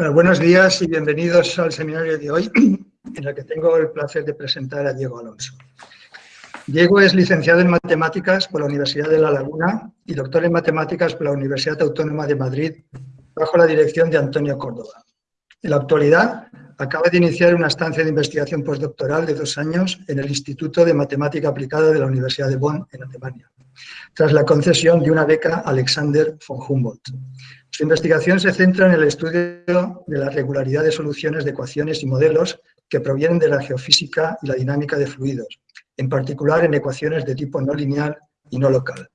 Bueno, buenos días y bienvenidos al seminario de hoy, en el que tengo el placer de presentar a Diego Alonso. Diego es licenciado en Matemáticas por la Universidad de La Laguna y doctor en Matemáticas por la Universidad Autónoma de Madrid, bajo la dirección de Antonio Córdoba. En la actualidad, acaba de iniciar una estancia de investigación postdoctoral de dos años en el Instituto de Matemática Aplicada de la Universidad de Bonn, en Alemania, tras la concesión de una beca Alexander von Humboldt. Su investigación se centra en el estudio de la regularidad de soluciones de ecuaciones y modelos que provienen de la geofísica y la dinámica de fluidos, en particular en ecuaciones de tipo no lineal y no local.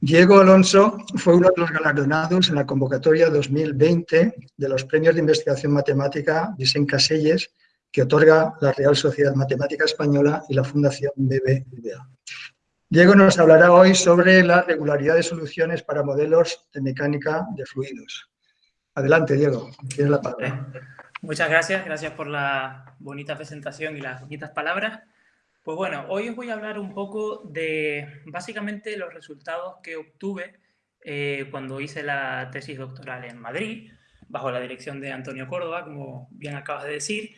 Diego Alonso fue uno de los galardonados en la convocatoria 2020 de los premios de investigación matemática Vicente Caselles, que otorga la Real Sociedad Matemática Española y la Fundación BBVA. Diego nos hablará hoy sobre la regularidad de soluciones para modelos de mecánica de fluidos. Adelante, Diego, tienes la palabra. Muchas gracias, gracias por la bonita presentación y las bonitas palabras. Pues bueno, hoy os voy a hablar un poco de básicamente los resultados que obtuve eh, cuando hice la tesis doctoral en Madrid, bajo la dirección de Antonio Córdoba, como bien acabas de decir,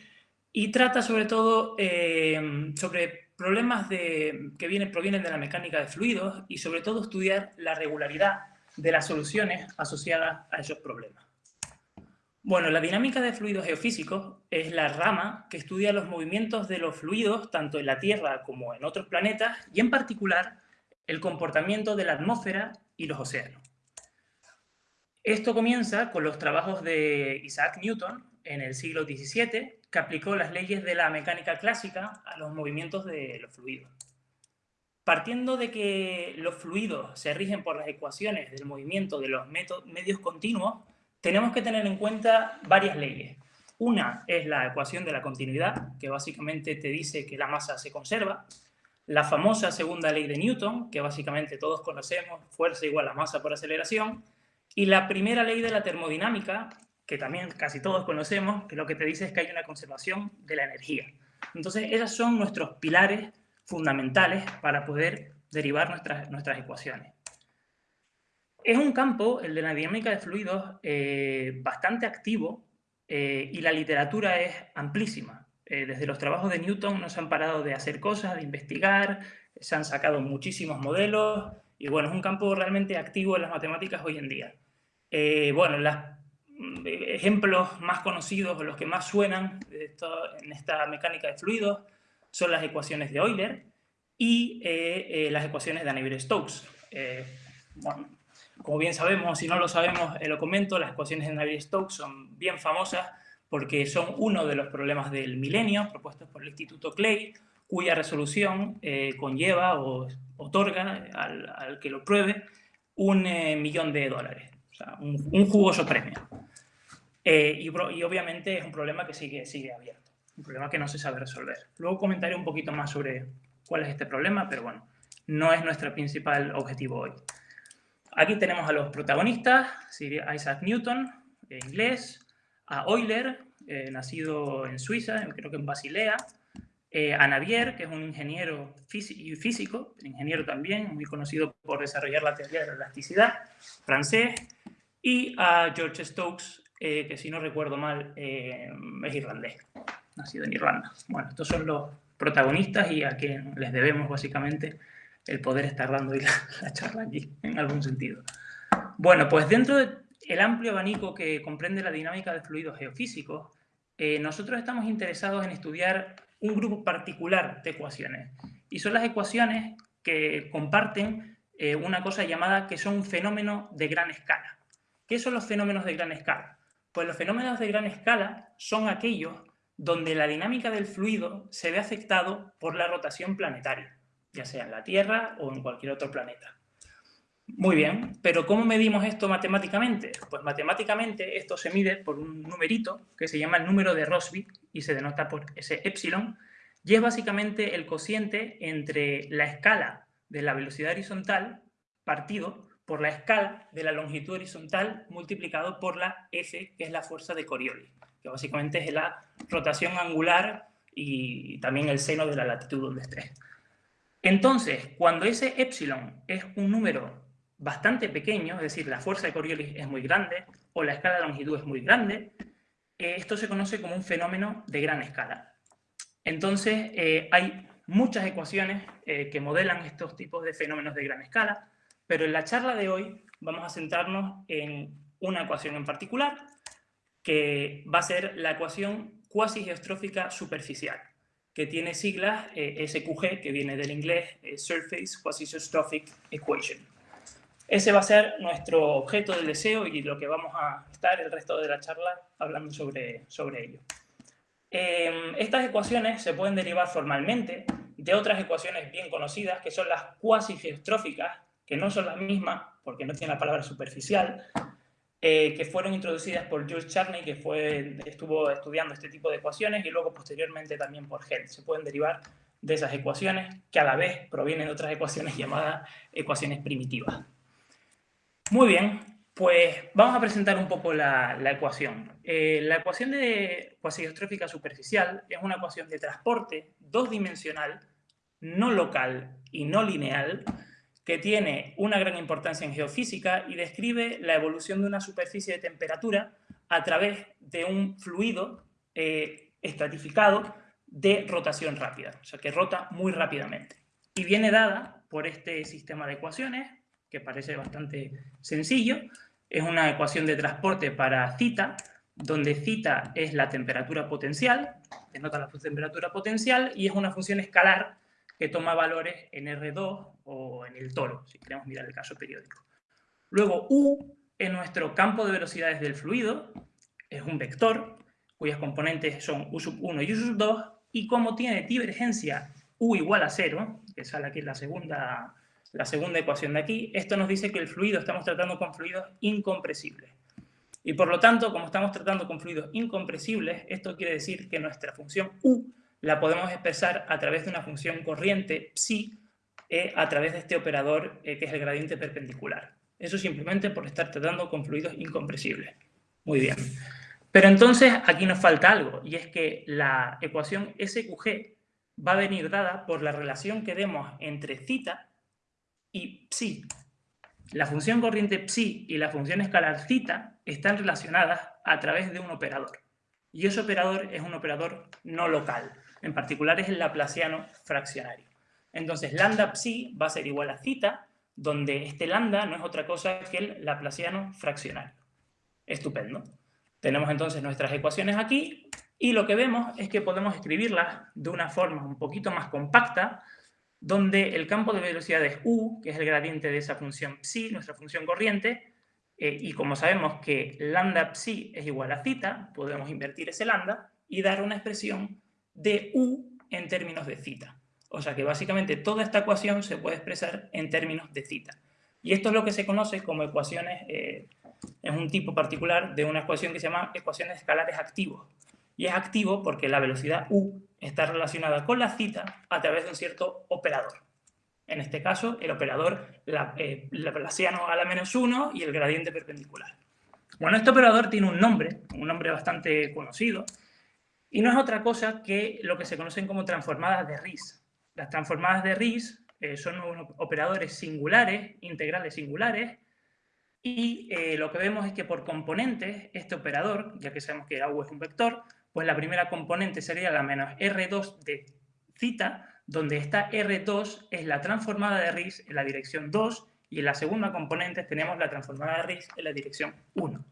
y trata sobre todo eh, sobre problemas que vienen, provienen de la mecánica de fluidos y sobre todo estudiar la regularidad de las soluciones asociadas a esos problemas. Bueno, la dinámica de fluidos geofísicos es la rama que estudia los movimientos de los fluidos tanto en la Tierra como en otros planetas y en particular el comportamiento de la atmósfera y los océanos. Esto comienza con los trabajos de Isaac Newton en el siglo XVII que aplicó las leyes de la mecánica clásica a los movimientos de los fluidos. Partiendo de que los fluidos se rigen por las ecuaciones del movimiento de los medios continuos, tenemos que tener en cuenta varias leyes. Una es la ecuación de la continuidad, que básicamente te dice que la masa se conserva. La famosa segunda ley de Newton, que básicamente todos conocemos, fuerza igual a masa por aceleración. Y la primera ley de la termodinámica, que también casi todos conocemos, que lo que te dice es que hay una conservación de la energía. Entonces, esos son nuestros pilares fundamentales para poder derivar nuestras, nuestras ecuaciones. Es un campo, el de la dinámica de fluidos, eh, bastante activo eh, y la literatura es amplísima. Eh, desde los trabajos de Newton no se han parado de hacer cosas, de investigar, se han sacado muchísimos modelos y bueno, es un campo realmente activo en las matemáticas hoy en día. bueno, las ejemplos más conocidos los que más suenan en esta mecánica de fluidos son las ecuaciones de Euler y las ecuaciones de Navier-Stokes. Bueno, como bien sabemos, si no lo sabemos, lo comento, las ecuaciones de Navier-Stokes son bien famosas porque son uno de los problemas del milenio propuestos por el Instituto Clay, cuya resolución conlleva o otorga al, que lo pruebe un millón de dólares, o sea, un, jugoso premio. Eh, y, obviamente es un problema que sigue, sigue abierto, un problema que no se sabe resolver. Luego comentaré un poquito más sobre cuál es este problema, pero bueno, no es nuestro principal objetivo hoy. Aquí tenemos a los protagonistas, Isaac Newton, inglés, a Euler, eh, nacido en Suiza, creo que en Basilea, eh, a Navier, que es un ingeniero físico, ingeniero también, muy conocido por desarrollar la teoría de la elasticidad, francés, y a George Stokes, eh, que si no recuerdo mal eh, es irlandés, nacido en Irlanda. Bueno, estos son los protagonistas y a quien les debemos básicamente el poder estar dando la, la charla aquí, en algún sentido. Bueno, pues dentro del amplio abanico que comprende la dinámica de fluidos geofísicos, eh, nosotros estamos interesados en estudiar un grupo particular de ecuaciones. Y son las ecuaciones que comparten una cosa llamada que son un fenómeno de gran escala. ¿Qué son los fenómenos de gran escala? Pues los fenómenos de gran escala son aquellos donde la dinámica del fluido se ve afectado por la rotación planetaria, ya sea en la Tierra o en cualquier otro planeta. Muy bien, pero ¿cómo medimos esto matemáticamente? Pues matemáticamente esto se mide por un numerito que se llama el número de Rossby y se denota por ese epsilon, y es básicamente el cociente entre la escala de la velocidad horizontal partido por la escala de la longitud horizontal multiplicado por la F, que es la fuerza de Coriolis, que básicamente es la rotación angular y también el seno de la latitud donde esté. Entonces, cuando ese epsilon es un número bastante pequeño, es decir, la fuerza de Coriolis es muy grande o la escala de longitud es muy grande, eh, esto se conoce como un fenómeno de gran escala. Entonces, eh, hay muchas ecuaciones eh, que modelan estos tipos de fenómenos de gran escala, pero en la charla de hoy vamos a centrarnos en una ecuación en particular, que va a ser la ecuación cuasi-geostrófica superficial, que tiene siglas SQG, que viene del inglés Surface Quasi-Geostrophic Equation. Ese va a ser nuestro objeto del deseo y lo que vamos a estar el resto de la charla hablando sobre, sobre ello. Em, estas ecuaciones se pueden derivar formalmente de otras ecuaciones bien conocidas, que son las cuasi-geostróficas, que no son las mismas, porque no tienen la palabra superficial, eh, que fueron introducidas por Jules Charney, que estuvo estudiando este tipo de ecuaciones, y luego posteriormente también por Held. Se pueden derivar de esas ecuaciones, que a la vez provienen de otras ecuaciones llamadas ecuaciones primitivas. Muy bien, pues vamos a presentar un poco la, ecuación. Eh, la ecuación de cuasi-geostrófica superficial es una ecuación de transporte dos-dimensional, no local y no lineal, que tiene una gran importancia en geofísica y describe la evolución de una superficie de temperatura a través de un fluido eh, estratificado de rotación rápida, o sea, que rota muy rápidamente. Y viene dada por este sistema de ecuaciones que parece bastante sencillo. Es una ecuación de transporte para cita, donde cita es la temperatura potencial, denota la temperatura potencial, y es una función escalar que toma valores en R2 o en el toro, si queremos mirar el caso periódico. Luego, U es nuestro campo de velocidades del fluido, es un vector, cuyas componentes son U sub 1 y U sub 2, y como tiene divergencia U igual a 0, que sale aquí en la segunda la segunda ecuación de aquí, esto nos dice que el fluido, estamos tratando con fluidos incompresibles. Y por lo tanto, como estamos tratando con fluidos incompresibles, esto quiere decir que nuestra función U la podemos expresar a través de una función corriente psi eh, a través de este operador eh, que es el gradiente perpendicular. Eso simplemente por estar tratando con fluidos incompresibles. Muy bien. Pero entonces aquí nos falta algo, y es que la ecuación SQG va a venir dada por la relación que demos entre cita y psi. La función corriente psi y la función escalar θ están relacionadas a través de un operador. Y ese operador es un operador no local. En particular es el laplaciano fraccionario. Entonces, lambda psi va a ser igual a zeta, donde este lambda no es otra cosa que el laplaciano fraccionario. Estupendo. Tenemos entonces nuestras ecuaciones aquí y lo que vemos es que podemos escribirlas de una forma un poquito más compacta, donde el campo de velocidad es u, que es el gradiente de esa función psi, nuestra función corriente, eh, y como sabemos que lambda psi es igual a zeta, podemos invertir ese lambda y dar una expresión de u en términos de zeta. O sea que básicamente toda esta ecuación se puede expresar en términos de θ. Y esto es lo que se conoce como ecuaciones, eh, es un tipo particular de una ecuación que se llama ecuaciones escalares activos. Y es activo porque la velocidad u está relacionada con la cita a través de un cierto operador. En este caso, el operador eh, laplaciano a la menos 1 y el gradiente perpendicular. Bueno, este operador tiene un nombre, un nombre bastante conocido, y no es otra cosa que lo que se conocen como transformadas de Riesz. Las transformadas de Riesz eh, son operadores singulares, integrales singulares, y eh, lo que vemos es que por componentes, este operador, ya que sabemos que U es un vector, pues la primera componente sería la menos R2 de cita, donde esta R2 es la transformada de Riesz en la dirección 2 y en la segunda componente tenemos la transformada de Riesz en la dirección 1.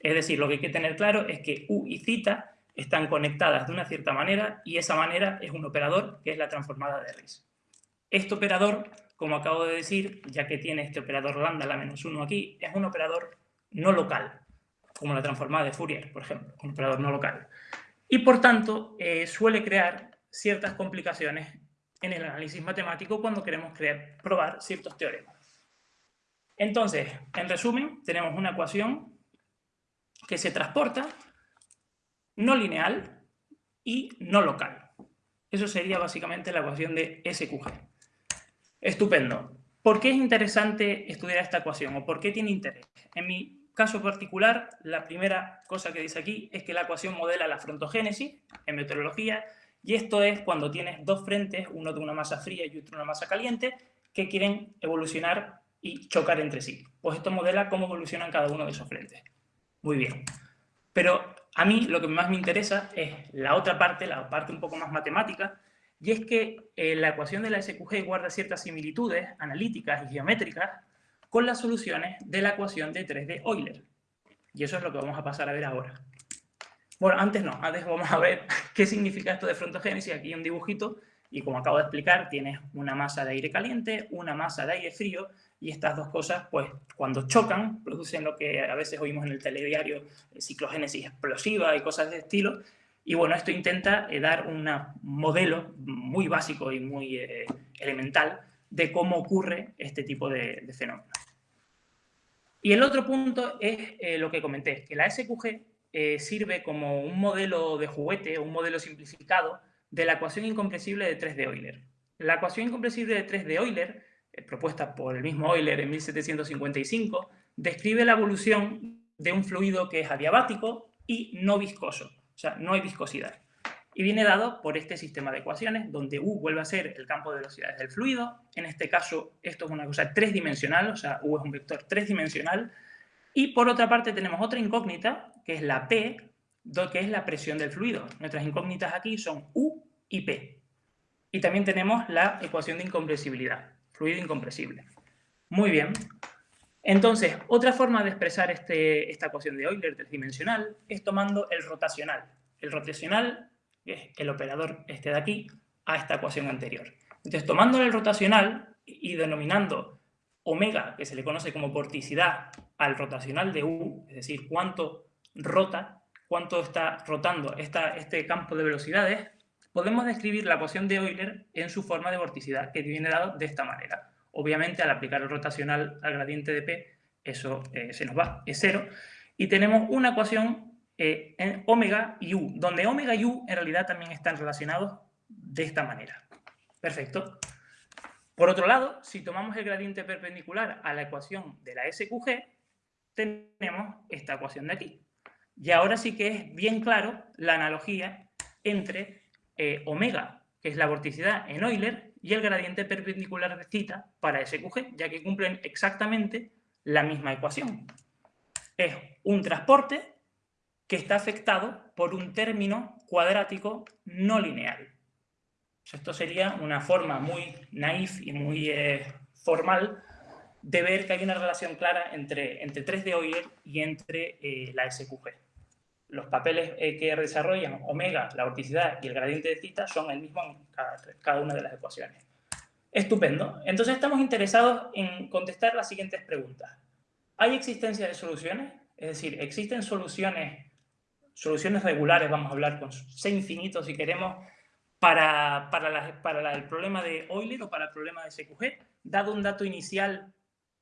Es decir, lo que hay que tener claro es que U y cita están conectadas de una cierta manera y esa manera es un operador que es la transformada de Riesz. Este operador, como acabo de decir, ya que tiene este operador lambda, la menos 1 aquí, es un operador no local como la transformada de Fourier, por ejemplo, un operador no local. Y por tanto, eh, suele crear ciertas complicaciones en el análisis matemático cuando queremos probar ciertos teoremas. Entonces, en resumen, tenemos una ecuación que se transporta no lineal y no local. Eso sería básicamente la ecuación de SQG. Estupendo. ¿Por qué es interesante estudiar esta ecuación o por qué tiene interés? En mi caso particular, la primera cosa que dice aquí es que la ecuación modela la frontogénesis en meteorología y esto es cuando tienes dos frentes, uno de una masa fría y otro de una masa caliente, que quieren evolucionar y chocar entre sí. Pues esto modela cómo evolucionan cada uno de esos frentes. Muy bien. Pero A mí lo que más me interesa es la otra parte, la parte un poco más matemática, y es que eh, la ecuación de la SQG guarda ciertas similitudes analíticas y geométricas con las soluciones de la ecuación de 3D Euler. Y eso es lo que vamos a pasar a ver ahora. Bueno, antes no, antes vamos a ver qué significa esto de frontogénesis. Aquí un dibujito y como acabo de explicar, tienes una masa de aire caliente, una masa de aire frío y estas dos cosas, pues, cuando chocan, producen lo que a veces oímos en el telediario, eh, ciclogénesis explosiva y cosas de estilo. Y bueno, esto intenta eh, dar un modelo muy básico y muy eh, elemental de cómo ocurre este tipo de, fenómenos. Y el otro punto es lo que comenté, que la SQG sirve como un modelo de juguete, un modelo simplificado de la ecuación incompresible de 3 de Euler. La ecuación incompresible de 3 de Euler propuesta por el mismo Euler en 1755, describe la evolución de un fluido que es adiabático y no viscoso, o sea, no hay viscosidad. Y viene dado por este sistema de ecuaciones, donde U vuelve a ser el campo de velocidades del fluido. En este caso, esto es una cosa tridimensional, o sea, U es un vector tridimensional. Y por otra parte tenemos otra incógnita, que es la P, que es la presión del fluido. Nuestras incógnitas aquí son U y P. Y también tenemos la ecuación de incompresibilidad fluido incompresible. Muy bien. Entonces, otra forma de expresar este, esta ecuación de Euler tridimensional es tomando el rotacional. El rotacional es el operador este de aquí a esta ecuación anterior. Entonces, tomando el rotacional y denominando omega, que se le conoce como vorticidad, al rotacional de U, es decir, cuánto rota, cuánto está rotando esta, este campo de velocidades, podemos describir la ecuación de Euler en su forma de vorticidad, que viene dado de esta manera. Obviamente, al aplicar el rotacional al gradiente de P, eso eh, se nos va, es cero. Y tenemos una ecuación eh, en omega y u, donde omega y u en realidad también están relacionados de esta manera. Perfecto. Por otro lado, si tomamos el gradiente perpendicular a la ecuación de la SQG, tenemos esta ecuación de aquí. Y ahora sí que es bien claro la analogía entre eh, omega, que es la vorticidad en Euler, y el gradiente perpendicular de cita para SQG, ya que cumplen exactamente la misma ecuación. Es un transporte que está afectado por un término cuadrático no lineal. Esto sería una forma muy naif y muy eh, formal de ver que hay una relación clara entre, entre 3 de Euler y entre eh, la SQG los papeles eh, que desarrollan omega, la vorticidad y el gradiente de cita son el mismo en cada, una de las ecuaciones. Estupendo. Entonces estamos interesados en contestar las siguientes preguntas. ¿Hay existencia de soluciones? Es decir, ¿existen soluciones, soluciones regulares, vamos a hablar con C infinito si queremos, para, para, para el problema de Euler o para el problema de SQG? Dado un dato inicial,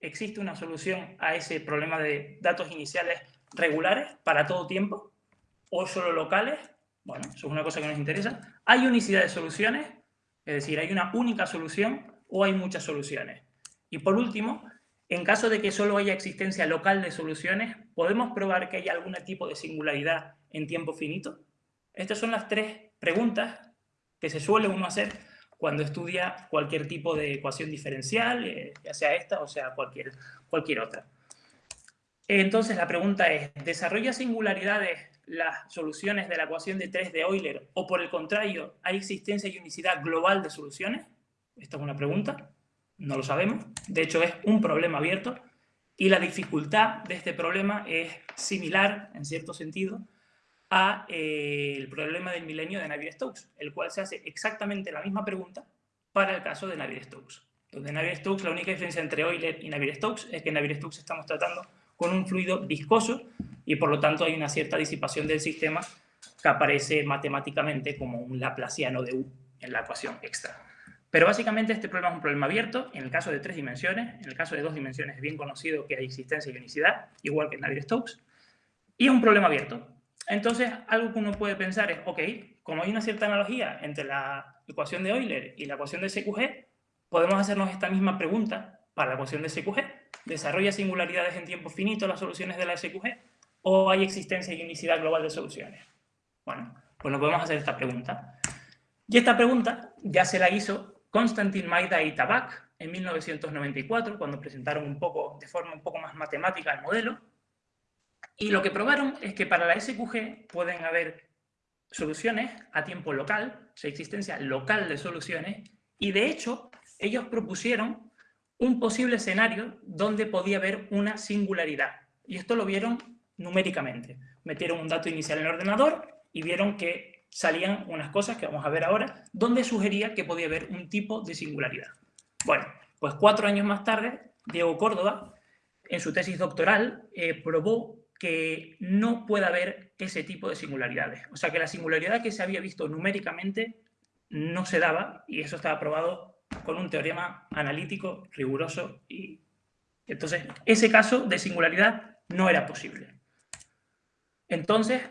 ¿existe una solución a ese problema de datos iniciales regulares para todo tiempo? O solo locales, bueno, eso es una cosa que nos interesa. ¿Hay unicidad de soluciones? Es decir, ¿hay una única solución o hay muchas soluciones? Y por último, en caso de que solo haya existencia local de soluciones, ¿podemos probar que hay algún tipo de singularidad en tiempo finito? Estas son las tres preguntas que se suele uno hacer cuando estudia cualquier tipo de ecuación diferencial, eh, ya sea esta o sea cualquier, cualquier otra. Entonces la pregunta es, ¿desarrolla singularidades las soluciones de la ecuación de 3 de Euler o por el contrario, ¿hay existencia y unicidad global de soluciones? Esta es una pregunta, no lo sabemos. De hecho, es un problema abierto y la dificultad de este problema es similar, en cierto sentido, al eh, problema del milenio de Navier-Stokes, el cual se hace exactamente la misma pregunta para el caso de Navier-Stokes. Donde Navier-Stokes, la única diferencia entre Euler y Navier-Stokes es que en Navier-Stokes estamos tratando con un fluido viscoso y por lo tanto hay una cierta disipación del sistema que aparece matemáticamente como un laplaciano de U en la ecuación extra. Pero básicamente este problema es un problema abierto, en el caso de tres dimensiones, en el caso de dos dimensiones es bien conocido que hay existencia y unicidad, igual que en Navier-Stokes, y es un problema abierto. Entonces, algo que uno puede pensar es, ok, como hay una cierta analogía entre la ecuación de Euler y la ecuación de SQG, podemos hacernos esta misma pregunta para la ecuación de SQG. ¿Desarrolla singularidades en tiempo finito las soluciones de la SQG? o hay existencia y unicidad global de soluciones? Bueno, pues nos podemos hacer esta pregunta. Y esta pregunta ya se la hizo Konstantin Maida y Tabak en 1994, cuando presentaron un poco, de forma un poco más matemática el modelo. Y lo que probaron es que para la SQG pueden haber soluciones a tiempo local, o sea, existencia local de soluciones, y de hecho ellos propusieron un posible escenario donde podía haber una singularidad. Y esto lo vieron numéricamente. Metieron un dato inicial en el ordenador y vieron que salían unas cosas que vamos a ver ahora, donde sugería que podía haber un tipo de singularidad. Bueno, pues cuatro años más tarde, Diego Córdoba, en su tesis doctoral, eh, probó que no puede haber ese tipo de singularidades. O sea, que la singularidad que se había visto numéricamente no se daba, y eso estaba probado con un teorema analítico riguroso. Y entonces, ese caso de singularidad no era posible. Entonces,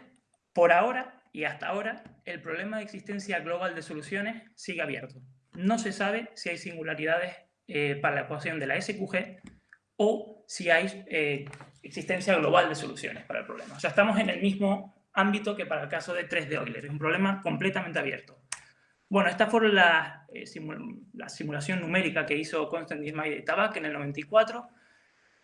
por ahora y hasta ahora, el problema de existencia global de soluciones sigue abierto. No se sabe si hay singularidades eh, para la ecuación de la SQG o si hay eh, existencia global de soluciones para el problema. O sea, estamos en el mismo ámbito que para el caso de 3 de Euler. Es un problema completamente abierto. Bueno, esta fue la, eh, la simulación numérica que hizo Constantin Ismail de Tabak en el 94,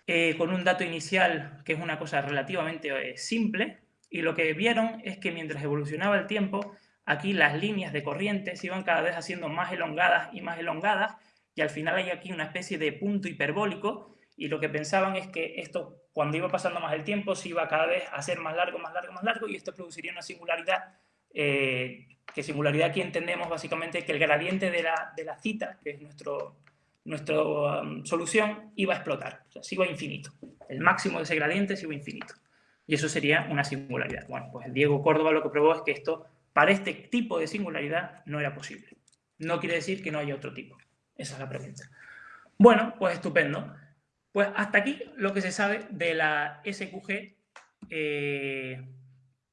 eh, con un dato inicial que es una cosa relativamente eh, simple, y lo que vieron es que mientras evolucionaba el tiempo, aquí las líneas de corriente se iban cada vez haciendo más elongadas y más elongadas, y al final hay aquí una especie de punto hiperbólico, y lo que pensaban es que esto, cuando iba pasando más el tiempo, se iba cada vez a hacer más largo, más largo, más largo, y esto produciría una singularidad que singularidad aquí entendemos básicamente que el gradiente de la, de la cita, que es nuestro, nuestra um, solución, iba a explotar, o sea, se iba a infinito. El máximo de ese gradiente se iba a infinito. Y eso sería una singularidad. Bueno, pues Diego Córdoba lo que probó es que esto, para este tipo de singularidad, no era posible. No quiere decir que no haya otro tipo. Esa es la pregunta. Bueno, pues estupendo. Pues hasta aquí lo que se sabe de la SQG eh,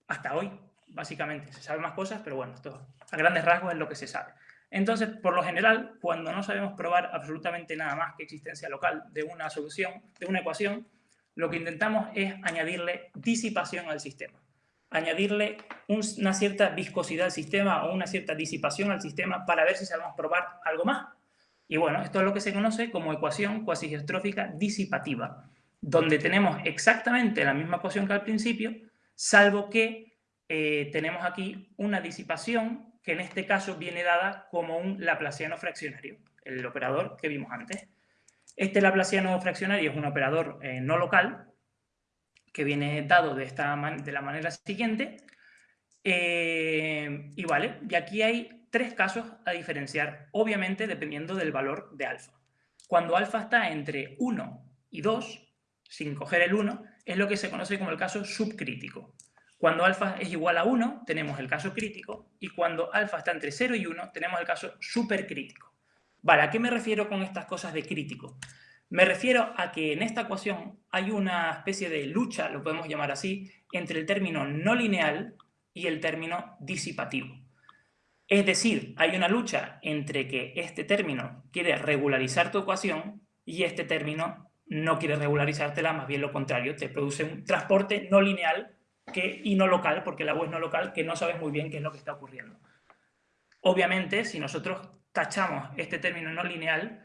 hasta hoy básicamente. Se saben más cosas, pero bueno, esto a grandes rasgos es lo que se sabe. Entonces, por lo general, cuando no sabemos probar absolutamente nada más que existencia local de una solución, de una ecuación, lo que intentamos es añadirle disipación al sistema. Añadirle una cierta viscosidad al sistema o una cierta disipación al sistema para ver si sabemos probar algo más. Y bueno, esto es lo que se conoce como ecuación cuasistrófica disipativa, donde tenemos exactamente la misma ecuación que al principio, salvo que eh, tenemos aquí una disipación que en este caso viene dada como un laplaciano fraccionario, el operador que vimos antes. Este laplaciano fraccionario es un operador eh, no local que viene dado de, esta de la manera siguiente. Eh, y vale, y aquí hay tres casos a diferenciar, obviamente dependiendo del valor de alfa. Cuando alfa está entre 1 y 2, sin coger el 1, es lo que se conoce como el caso subcrítico. Cuando alfa es igual a 1, tenemos el caso crítico, y cuando alfa está entre 0 y 1, tenemos el caso supercrítico. Vale, ¿a qué me refiero con estas cosas de crítico? Me refiero a que en esta ecuación hay una especie de lucha, lo podemos llamar así, entre el término no lineal y el término disipativo. Es decir, hay una lucha entre que este término quiere regularizar tu ecuación y este término no quiere regularizártela, más bien lo contrario, te produce un transporte no lineal que, y no local, porque la web no local, que no sabes muy bien qué es lo que está ocurriendo. Obviamente, si nosotros tachamos este término no lineal,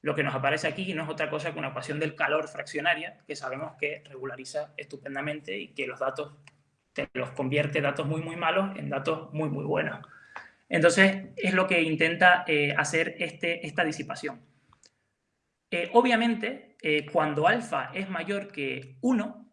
lo que nos aparece aquí no es otra cosa que una ecuación del calor fraccionaria, que sabemos que regulariza estupendamente y que los datos te los convierte datos muy, muy malos en datos muy, muy buenos. Entonces, es lo que intenta eh, hacer este, esta disipación. Eh, obviamente, eh, cuando alfa es mayor que 1,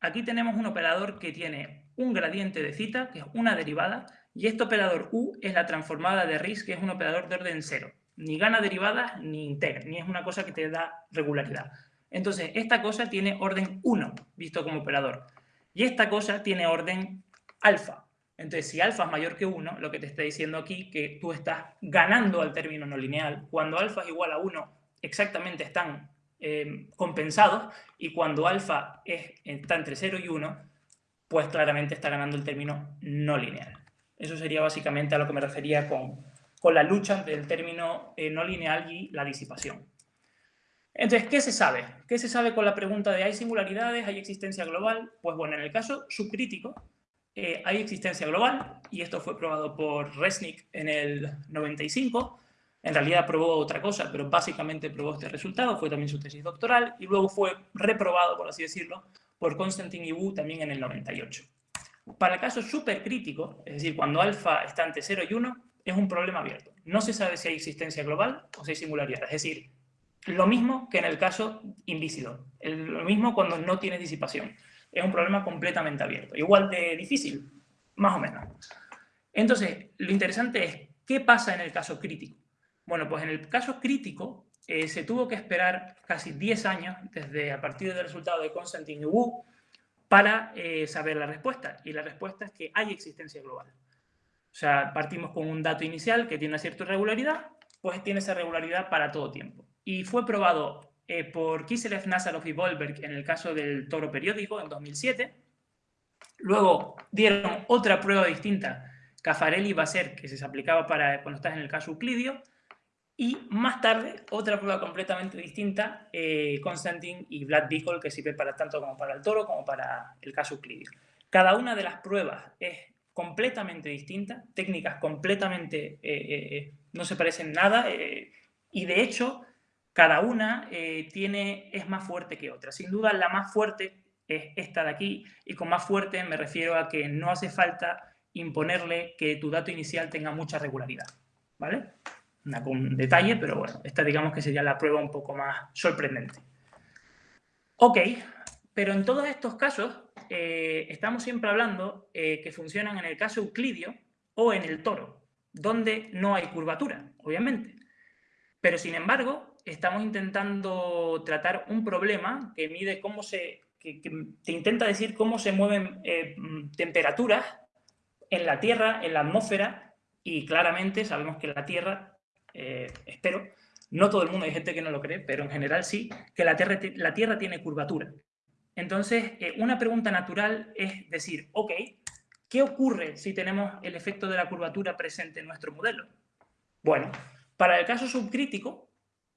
Aquí tenemos un operador que tiene un gradiente de cita, que es una derivada, y este operador u es la transformada de RIS, que es un operador de orden cero. Ni gana derivadas ni integra, ni es una cosa que te da regularidad. Entonces, esta cosa tiene orden 1, visto como operador. Y esta cosa tiene orden alfa. Entonces, si alfa es mayor que 1, lo que te está diciendo aquí que tú estás ganando al término no lineal. Cuando alfa es igual a 1, exactamente están eh, compensados y cuando alfa es, está entre 0 y 1, pues claramente está ganando el término no lineal. Eso sería básicamente a lo que me refería con, con la lucha del término eh, no lineal y la disipación. Entonces, ¿qué se sabe? ¿Qué se sabe con la pregunta de ¿hay singularidades? ¿Hay existencia global? Pues bueno, en el caso subcrítico eh, hay existencia global y esto fue probado por Resnick en el 95 en realidad probó otra cosa, pero básicamente probó este resultado, fue también su tesis doctoral y luego fue reprobado, por así decirlo, por Konstantin y Wu también en el 98. Para el caso supercrítico, es decir, cuando alfa está entre 0 y 1, es un problema abierto. No se sabe si hay existencia global o si hay singularidad. Es decir, lo mismo que en el caso invícido. Lo mismo cuando no tienes disipación. Es un problema completamente abierto. Igual de difícil, más o menos. Entonces, lo interesante es, ¿qué pasa en el caso crítico? Bueno, pues en el caso crítico eh, se tuvo que esperar casi 10 años desde a partir del resultado de Constantine y Wu para eh, saber la respuesta. Y la respuesta es que hay existencia global. O sea, partimos con un dato inicial que tiene una cierta irregularidad, pues tiene esa regularidad para todo tiempo. Y fue probado eh, por Kiselev, Nazarov y Volberg en el caso del toro periódico en 2007. Luego dieron otra prueba distinta, Caffarelli y Basser, que se aplicaba para cuando estás en el caso euclidio. Y más tarde, otra prueba completamente distinta, eh, Constantin y Vlad Bicol, que sirve para tanto como para el toro como para el caso euclidio. Cada una de las pruebas es completamente distinta, técnicas completamente, eh, eh, eh, no se parecen nada, y de hecho, cada una tiene, es más fuerte que otra. Sin duda, la más fuerte es esta de aquí, y con más fuerte me refiero a que no hace falta imponerle que tu dato inicial tenga mucha regularidad, ¿vale? Un detalle, pero bueno, esta digamos que sería la prueba un poco más sorprendente. Ok, pero en todos estos casos eh, estamos siempre hablando eh, que funcionan en el caso euclidio o en el toro, donde no hay curvatura, obviamente. Pero sin embargo, estamos intentando tratar un problema que mide cómo se, que, te intenta decir cómo se mueven eh, temperaturas en la Tierra, en la atmósfera, y claramente sabemos que la Tierra, espero, no todo el mundo, hay gente que no lo cree, pero en general sí, que la Tierra, la tierra tiene curvatura. Entonces, eh, una pregunta natural es decir, ok, ¿qué ocurre si tenemos el efecto de la curvatura presente en nuestro modelo? Bueno, para el caso subcrítico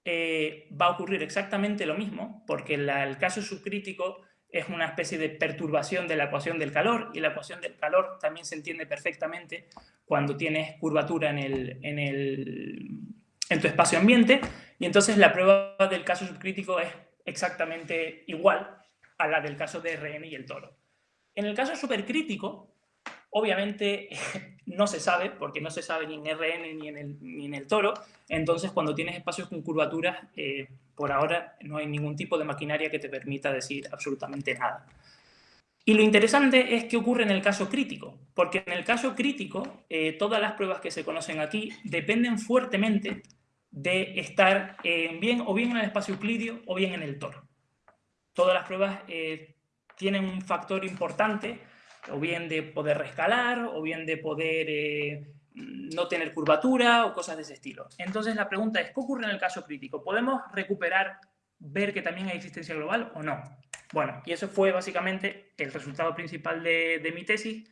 eh, va a ocurrir exactamente lo mismo, porque el caso subcrítico es una especie de perturbación de la ecuación del calor, y la ecuación del calor también se entiende perfectamente cuando tienes curvatura en, el, en, el, en tu espacio ambiente, y entonces la prueba del caso subcrítico es exactamente igual, a la del caso de RN y el toro. En el caso supercrítico, obviamente no se sabe, porque no se sabe ni en RN ni en el, ni en el toro, entonces cuando tienes espacios con curvaturas, eh, por ahora no hay ningún tipo de maquinaria que te permita decir absolutamente nada. Y lo interesante es qué ocurre en el caso crítico, porque en el caso crítico, eh, todas las pruebas que se conocen aquí dependen fuertemente de estar bien, o bien en el espacio euclidio o bien en el toro todas las pruebas eh, tienen un factor importante, o bien de poder rescalar, o bien de poder eh, no tener curvatura, o cosas de ese estilo. Entonces la pregunta es, ¿qué ocurre en el caso crítico? ¿Podemos recuperar, ver que también hay existencia global o no? Bueno, y eso fue básicamente el resultado principal de, mi tesis,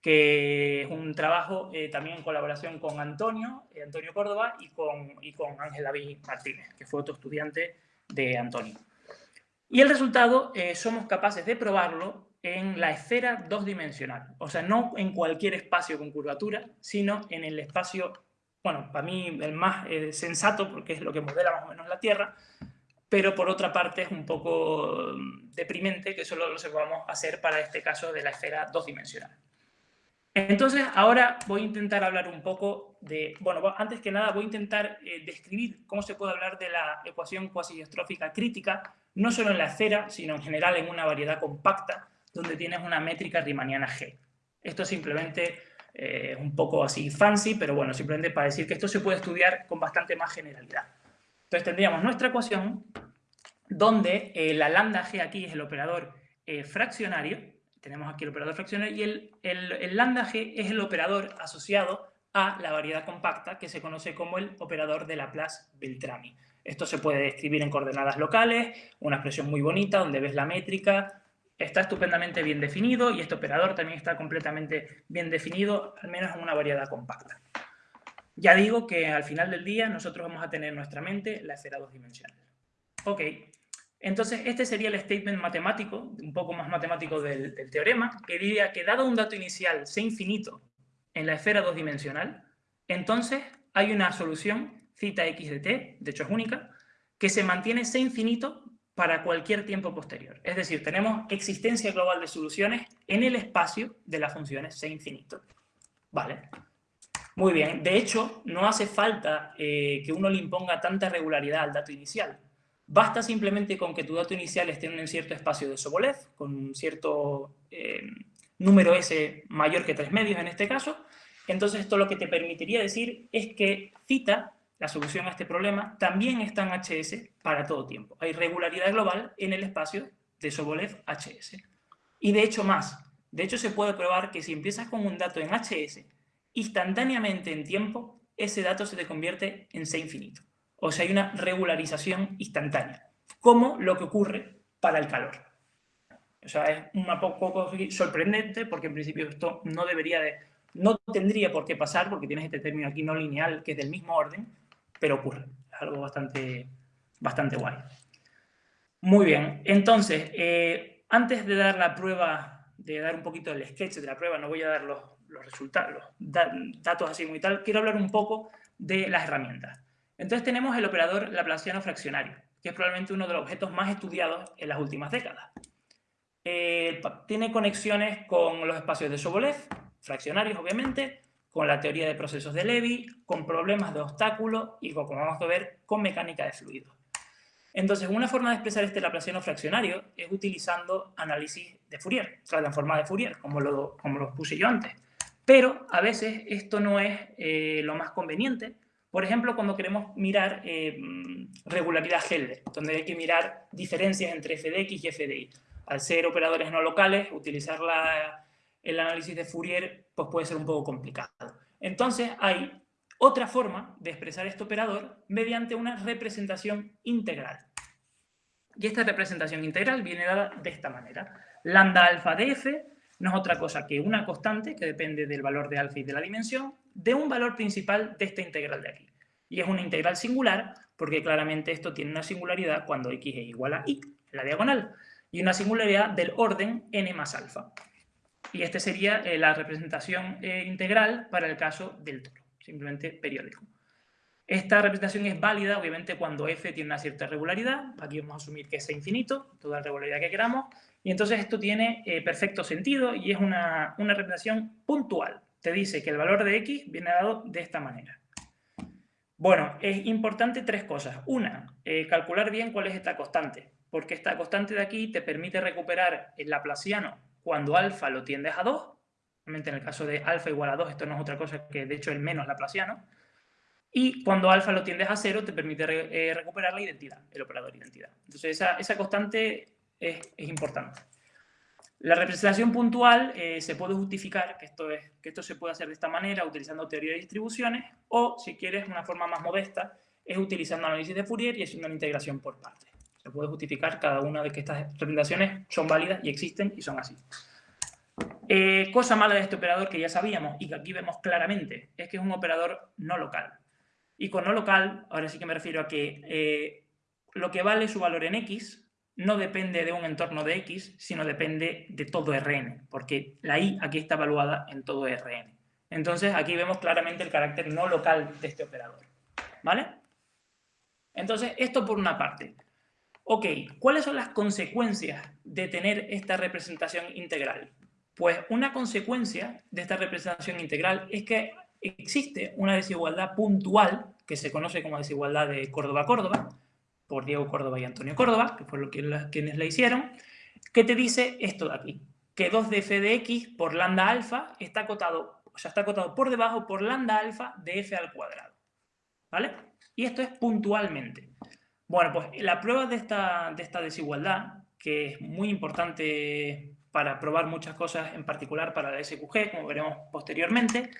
que es un trabajo eh, también en colaboración con Antonio, Antonio Córdoba, y con, y con Ángel David Martínez, que fue otro estudiante de Antonio. Y el resultado eh, somos capaces de probarlo en la esfera dos-dimensional. O sea, no en cualquier espacio con curvatura, sino en el espacio, bueno, para mí el más eh, sensato, porque es lo que modela más o menos la Tierra, pero por otra parte es un poco mm, deprimente que solo lo sepamos hacer para este caso de la esfera dos-dimensional. Entonces, ahora voy a intentar hablar un poco de... Bueno, antes que nada voy a intentar eh, describir cómo se puede hablar de la ecuación cuasi-diastrófica crítica, no solo en la esfera, sino en general en una variedad compacta, donde tienes una métrica riemanniana G. Esto simplemente eh, es un poco así fancy, pero bueno, simplemente para decir que esto se puede estudiar con bastante más generalidad. Entonces tendríamos nuestra ecuación, donde eh, la lambda G aquí es el operador fraccionario, tenemos aquí el operador fraccionario y el, el, lambda g es el operador asociado a la variedad compacta que se conoce como el operador de Laplace-Beltrami. Esto se puede escribir en coordenadas locales, una expresión muy bonita donde ves la métrica, está estupendamente bien definido y este operador también está completamente bien definido, al menos en una variedad compacta. Ya digo que al final del día nosotros vamos a tener en nuestra mente la esfera dos dimensional. Ok, entonces, este sería el statement matemático, un poco más matemático del, teorema, que diría que dado un dato inicial C infinito en la esfera dos-dimensional, entonces hay una solución, cita x de t, de hecho es única, que se mantiene C infinito para cualquier tiempo posterior. Es decir, tenemos existencia global de soluciones en el espacio de las funciones C infinito. ¿Vale? Muy bien. De hecho, no hace falta eh, que uno le imponga tanta regularidad al dato inicial. Basta simplemente con que tu dato inicial esté en un cierto espacio de Sobolev, con un cierto eh, número S mayor que tres medios en este caso. Entonces, esto lo que te permitiría decir es que cita la solución a este problema, también está en HS para todo tiempo. Hay regularidad global en el espacio de Sobolev HS. Y de hecho más, de hecho se puede probar que si empiezas con un dato en HS, instantáneamente en tiempo, ese dato se te convierte en C infinito. O sea, hay una regularización instantánea, como lo que ocurre para el calor. O sea, es un poco sorprendente porque en principio esto no debería de, no tendría por qué pasar porque tienes este término aquí no lineal que es del mismo orden, pero ocurre. Es algo bastante, bastante guay. Muy bien, entonces, eh, antes de dar la prueba, de dar un poquito el sketch de la prueba, no voy a dar los, resultados, los datos así muy tal, quiero hablar un poco de las herramientas. Entonces tenemos el operador laplaciano fraccionario, que es probablemente uno de los objetos más estudiados en las últimas décadas. Eh, tiene conexiones con los espacios de Sobolev, fraccionarios obviamente, con la teoría de procesos de Levy, con problemas de obstáculos y, como vamos a ver, con mecánica de fluidos. Entonces, una forma de expresar este laplaciano fraccionario es utilizando análisis de Fourier, forma de Fourier, como lo, como lo puse yo antes. Pero a veces esto no es eh, lo más conveniente. Por ejemplo, cuando queremos mirar eh, regularidad Helder, donde hay que mirar diferencias entre f de x y f de y. Al ser operadores no locales, utilizar la, el análisis de Fourier pues puede ser un poco complicado. Entonces hay otra forma de expresar este operador mediante una representación integral. Y esta representación integral viene dada de esta manera. Lambda alfa de f no es otra cosa que una constante que depende del valor de alfa y de la dimensión de un valor principal de esta integral de aquí. Y es una integral singular porque claramente esto tiene una singularidad cuando x es igual a y, la diagonal, y una singularidad del orden n más alfa. Y esta sería eh, la representación eh, integral para el caso del toro, simplemente periódico. Esta representación es válida, obviamente, cuando f tiene una cierta regularidad. Aquí vamos a asumir que es infinito, toda la regularidad que queramos. Y entonces esto tiene eh, perfecto sentido y es una, una, representación puntual. Te dice que el valor de x viene dado de esta manera. Bueno, es importante tres cosas. Una, calcular bien cuál es esta constante, porque esta constante de aquí te permite recuperar el laplaciano cuando alfa lo tiendes a 2, obviamente en el caso de alfa igual a 2, esto no es otra cosa que de hecho el menos laplaciano, y cuando alfa lo tiendes a 0 te permite eh, recuperar la identidad, el operador identidad. Entonces esa, constante es, importante. La representación puntual eh, se puede justificar, que esto, es, que esto se puede hacer de esta manera, utilizando teoría de distribuciones, o si quieres una forma más modesta, es utilizando análisis de Fourier y haciendo una integración por partes. Se puede justificar cada una de que estas representaciones son válidas y existen y son así. Eh, cosa mala de este operador que ya sabíamos y que aquí vemos claramente es que es un operador no local. Y con no local, ahora sí que me refiero a que eh, lo que vale su valor en X no depende de un entorno de X, sino depende de todo Rn, porque la I aquí está evaluada en todo Rn. Entonces aquí vemos claramente el carácter no local de este operador. ¿Vale? Entonces, esto por una parte. Ok, ¿cuáles son las consecuencias de tener esta representación integral? Pues una consecuencia de esta representación integral es que existe una desigualdad puntual, que se conoce como desigualdad de Córdoba-Córdoba, por Diego Córdoba y Antonio Córdoba, que fueron quienes la hicieron, que te dice esto de aquí, que 2 de f de x por lambda alfa está acotado, o sea, está acotado por debajo por lambda alfa de f al cuadrado. ¿Vale? Y esto es puntualmente. Bueno, pues la prueba de esta, de esta desigualdad, que es muy importante para probar muchas cosas, en particular para la SQG, como veremos posteriormente,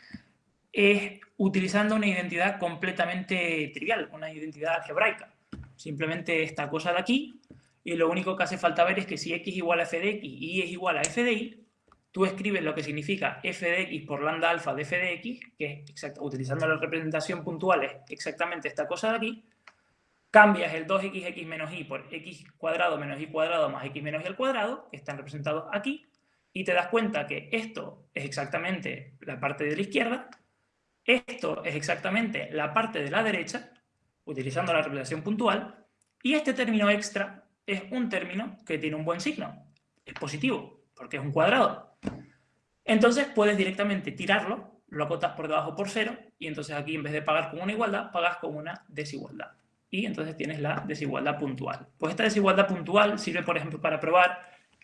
es utilizando una identidad completamente trivial, una identidad algebraica. Simplemente esta cosa de aquí, y lo único que hace falta ver es que si x igual a f de x y y es igual a f de y, tú escribes lo que significa f de x por lambda alfa de f de x, que es utilizando la representación puntual es exactamente esta cosa de aquí, cambias el 2xx menos y por x cuadrado menos y cuadrado más x menos y al cuadrado, que están representados aquí, y te das cuenta que esto es exactamente la parte de la izquierda, esto es exactamente la parte de la derecha, utilizando la representación puntual, y este término extra es un término que tiene un buen signo, es positivo, porque es un cuadrado. Entonces puedes directamente tirarlo, lo acotas por debajo por cero, y entonces aquí en vez de pagar con una igualdad, pagas con una desigualdad. Y entonces tienes la desigualdad puntual. Pues esta desigualdad puntual sirve, por ejemplo, para probar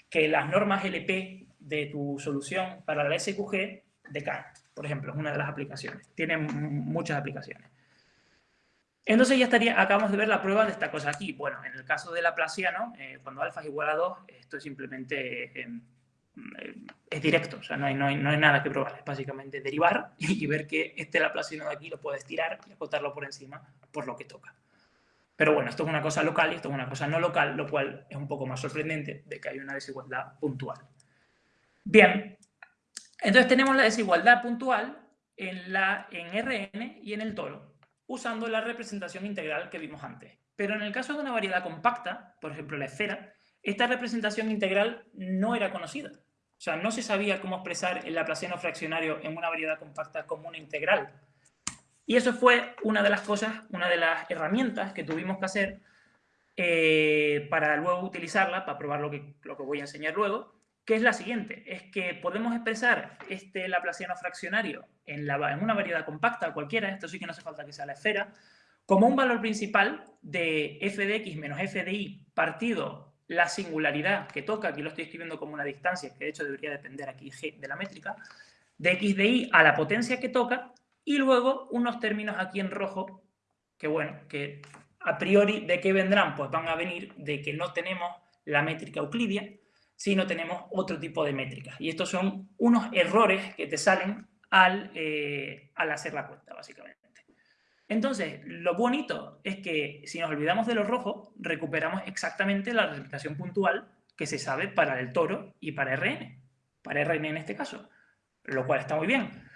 que las normas LP de tu solución para la SQG decaen. Por ejemplo, es una de las aplicaciones. Tiene muchas aplicaciones. Entonces ya estaría, acabamos de ver la prueba de esta cosa aquí. Bueno, en el caso de Laplaciano, eh, cuando alfa es igual a 2, esto es simplemente eh, eh, es directo, o sea, no hay, no, hay, no hay, nada que probar, es básicamente derivar y, ver que este Laplaciano de aquí lo puedes tirar y acotarlo por encima por lo que toca. Pero bueno, esto es una cosa local y esto es una cosa no local, lo cual es un poco más sorprendente de que hay una desigualdad puntual. Bien, entonces tenemos la desigualdad puntual en, la, en Rn y en el toro usando la representación integral que vimos antes. Pero en el caso de una variedad compacta, por ejemplo la esfera, esta representación integral no era conocida. O sea, no se sabía cómo expresar el laplaciano fraccionario en una variedad compacta como una integral. Y eso fue una de las cosas, una de las herramientas que tuvimos que hacer eh, para luego utilizarla, para probar lo que, lo que voy a enseñar luego, que es la siguiente, es que podemos expresar este laplaciano fraccionario en, la, en una variedad compacta cualquiera, esto sí que no hace falta que sea la esfera, como un valor principal de f de x menos f de y partido la singularidad que toca, aquí lo estoy escribiendo como una distancia, que de hecho debería depender aquí de la métrica, de x de y a la potencia que toca, y luego unos términos aquí en rojo, que bueno, que a priori de qué vendrán, pues van a venir de que no tenemos la métrica euclidia, si no tenemos otro tipo de métricas. Y estos son unos errores que te salen al, eh, al hacer la cuenta, básicamente. Entonces, lo bonito es que si nos olvidamos de los rojos, recuperamos exactamente la representación puntual que se sabe para el toro y para RN, para RN en este caso, lo cual está muy bien.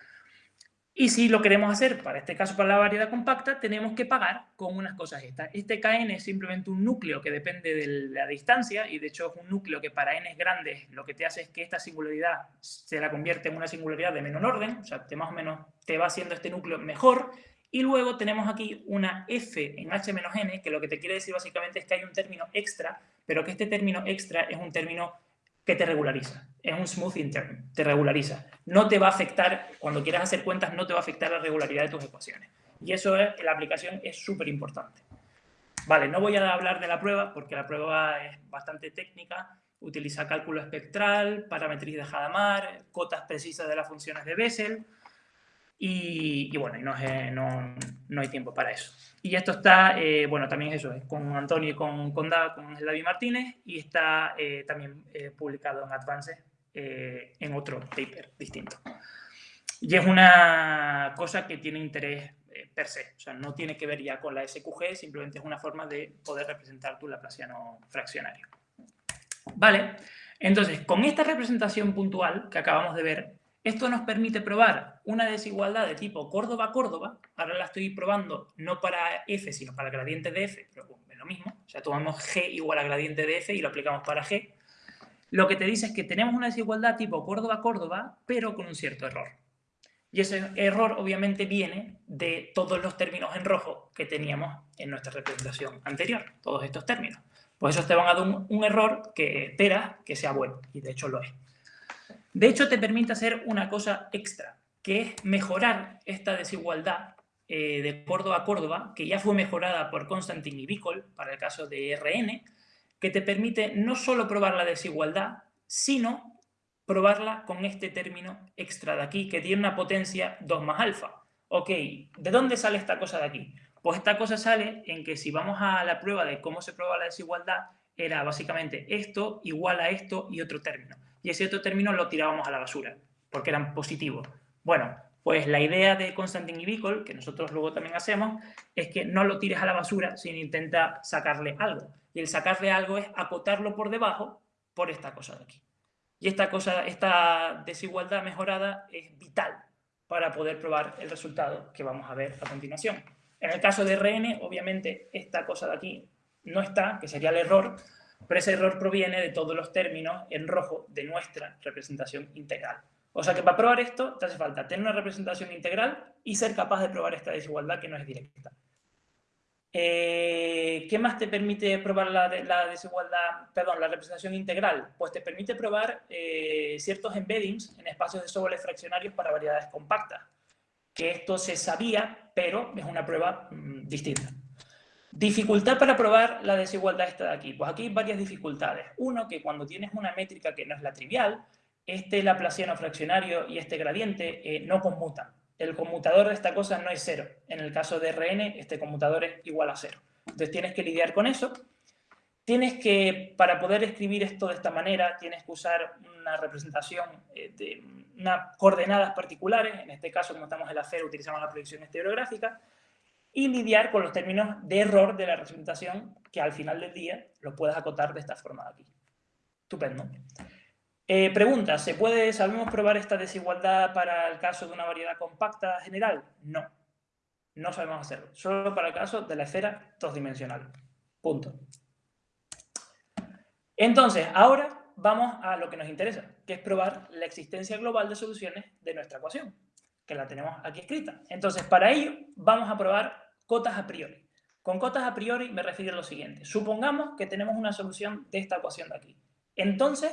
Y si lo queremos hacer, para este caso, para la variedad compacta, tenemos que pagar con unas cosas estas. Este Kn es simplemente un núcleo que depende de la distancia y de hecho es un núcleo que para n grandes lo que te hace es que esta singularidad se la convierte en una singularidad de menor orden, o sea, te más o menos te va haciendo este núcleo mejor. Y luego tenemos aquí una f en h menos n, que lo que te quiere decir básicamente es que hay un término extra, pero que este término extra es un término que te regulariza. Es un smooth term, te regulariza. No te va a afectar, cuando quieras hacer cuentas, no te va a afectar la regularidad de tus ecuaciones. Y eso es, la aplicación es súper importante. Vale, no voy a hablar de la prueba, porque la prueba es bastante técnica. Utiliza cálculo espectral, parametría de Hadamard, cotas precisas de las funciones de Bessel, y, bueno, no, no, hay tiempo para eso. Y esto está, eh, bueno, también eso, es con Antonio y con, con, con David Martínez, y está eh, también eh, publicado en Advances en otro paper distinto. Y es una cosa que tiene interés per se, o sea, no tiene que ver ya con la SQG, simplemente es una forma de poder representar tu laplaciano fraccionario. Vale, entonces, con esta representación puntual que acabamos de ver, esto nos permite probar una desigualdad de tipo Córdoba-Córdoba. Ahora la estoy probando no para f, sino para gradiente de f, pero es lo mismo. O sea, tomamos g igual a gradiente de f y lo aplicamos para g. Lo que te dice es que tenemos una desigualdad tipo Córdoba-Córdoba, pero con un cierto error. Y ese error obviamente viene de todos los términos en rojo que teníamos en nuestra representación anterior, todos estos términos. Pues eso te van a dar un, un error que espera que sea bueno, y de hecho lo es. De hecho, te permite hacer una cosa extra, que es mejorar esta desigualdad eh, de Córdoba a Córdoba, que ya fue mejorada por Constantin y Bicol para el caso de RN, que te permite no solo probar la desigualdad, sino probarla con este término extra de aquí, que tiene una potencia 2 más alfa. Ok, ¿de dónde sale esta cosa de aquí? Pues esta cosa sale en que si vamos a la prueba de cómo se prueba la desigualdad, era básicamente esto igual a esto y otro término y ese otro término lo tirábamos a la basura, porque eran positivos. Bueno, pues la idea de Constantin y Bicol, que nosotros luego también hacemos, es que no lo tires a la basura, sino intenta sacarle algo. Y el sacarle algo es acotarlo por debajo por esta cosa de aquí. Y esta, cosa, esta desigualdad mejorada es vital para poder probar el resultado que vamos a ver a continuación. En el caso de RN, obviamente, esta cosa de aquí no está, que sería el error, pero ese error proviene de todos los términos en rojo de nuestra representación integral. O sea que para probar esto te hace falta tener una representación integral y ser capaz de probar esta desigualdad que no es directa. Eh, ¿Qué más te permite probar la, desigualdad, perdón, la representación integral? Pues te permite probar eh, ciertos embeddings en espacios de sobres fraccionarios para variedades compactas. Que esto se sabía, pero es una prueba mm, distinta. Dificultad para probar la desigualdad esta de aquí. Pues aquí hay varias dificultades. Uno, que cuando tienes una métrica que no es la trivial, este laplaciano fraccionario y este gradiente eh, no conmutan el conmutador de esta cosa no es cero. En el caso de Rn, este conmutador es igual a cero. Entonces tienes que lidiar con eso. Tienes que, para poder escribir esto de esta manera, tienes que usar una representación eh, de unas coordenadas particulares. En este caso, como estamos en la cero, utilizamos la proyección estereográfica. Y lidiar con los términos de error de la representación, que al final del día lo puedes acotar de esta forma de aquí. Estupendo. Eh, pregunta, ¿se puede, sabemos probar esta desigualdad para el caso de una variedad compacta general? No, no sabemos hacerlo. Solo para el caso de la esfera dos-dimensional. Punto. Entonces, ahora vamos a lo que nos interesa, que es probar la existencia global de soluciones de nuestra ecuación, que la tenemos aquí escrita. Entonces, para ello, vamos a probar cotas a priori. Con cotas a priori me refiero a lo siguiente. Supongamos que tenemos una solución de esta ecuación de aquí. Entonces,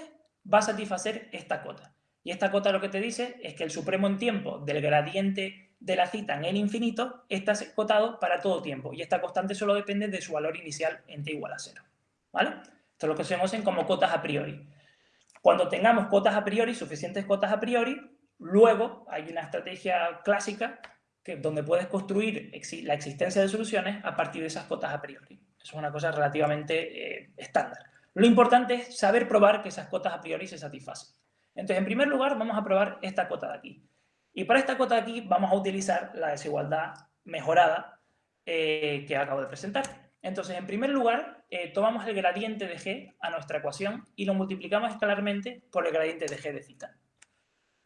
va a satisfacer esta cota. Y esta cota lo que te dice es que el supremo en tiempo del gradiente de la cita en el infinito está cotado para todo tiempo. Y esta constante solo depende de su valor inicial en t igual a cero. ¿Vale? Esto es lo que se conocen como cotas a priori. Cuando tengamos cotas a priori, suficientes cotas a priori, luego hay una estrategia clásica donde puedes construir la existencia de soluciones a partir de esas cotas a priori. Eso es una cosa relativamente eh, estándar. Lo importante es saber probar que esas cotas a priori se satisfacen. Entonces, en primer lugar, vamos a probar esta cota de aquí. Y para esta cota de aquí vamos a utilizar la desigualdad mejorada eh, que acabo de presentar. Entonces, en primer lugar, eh, tomamos el gradiente de g a nuestra ecuación y lo multiplicamos escalarmente por el gradiente de g de cita.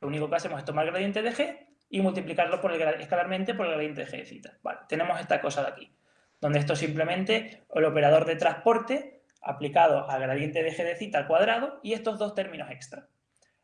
Lo único que hacemos es tomar el gradiente de g y multiplicarlo por el, escalarmente por el gradiente de g de cita. Vale, tenemos esta cosa de aquí, donde esto simplemente el operador de transporte aplicado al gradiente de g de cita al cuadrado y estos dos términos extra.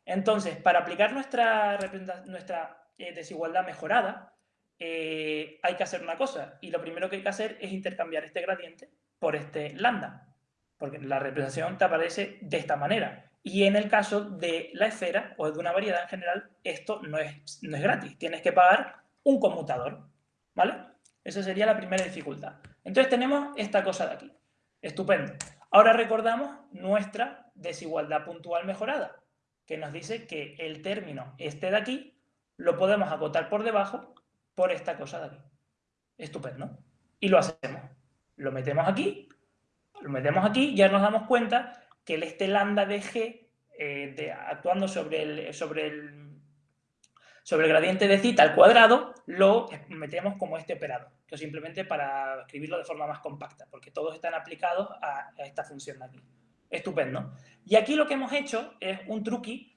Entonces, para aplicar nuestra, nuestra eh, desigualdad mejorada, eh, hay que hacer una cosa. Y lo primero que hay que hacer es intercambiar este gradiente por este lambda. Porque la representación te aparece de esta manera. Y en el caso de la esfera o de una variedad en general, esto no es, no es gratis. Tienes que pagar un conmutador. ¿Vale? Esa sería la primera dificultad. Entonces tenemos esta cosa de aquí. Estupendo. Ahora recordamos nuestra desigualdad puntual mejorada, que nos dice que el término este de aquí lo podemos acotar por debajo por esta cosa de aquí. Estupendo. Y lo hacemos. Lo metemos aquí, lo metemos aquí, ya nos damos cuenta que el este lambda de g, eh, actuando sobre el, sobre el sobre el gradiente de cita al cuadrado lo metemos como este operador. Esto simplemente para escribirlo de forma más compacta, porque todos están aplicados a, esta función de aquí. Estupendo. Y aquí lo que hemos hecho es un truqui,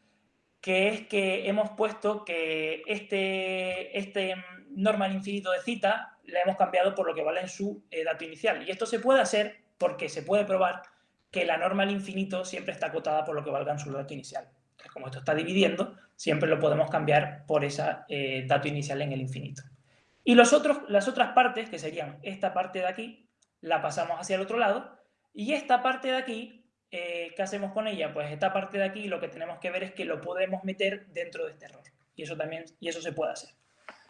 que es que hemos puesto que este, este normal infinito de cita le hemos cambiado por lo que vale en su eh, dato inicial. Y esto se puede hacer porque se puede probar que la norma al infinito siempre está acotada por lo que valga en su dato inicial como esto está dividiendo, siempre lo podemos cambiar por ese eh, dato inicial en el infinito. Y los otros, las otras partes, que serían esta parte de aquí, la pasamos hacia el otro lado, y esta parte de aquí, eh, ¿qué hacemos con ella? Pues esta parte de aquí lo que tenemos que ver es que lo podemos meter dentro de este error, y eso también y eso se puede hacer.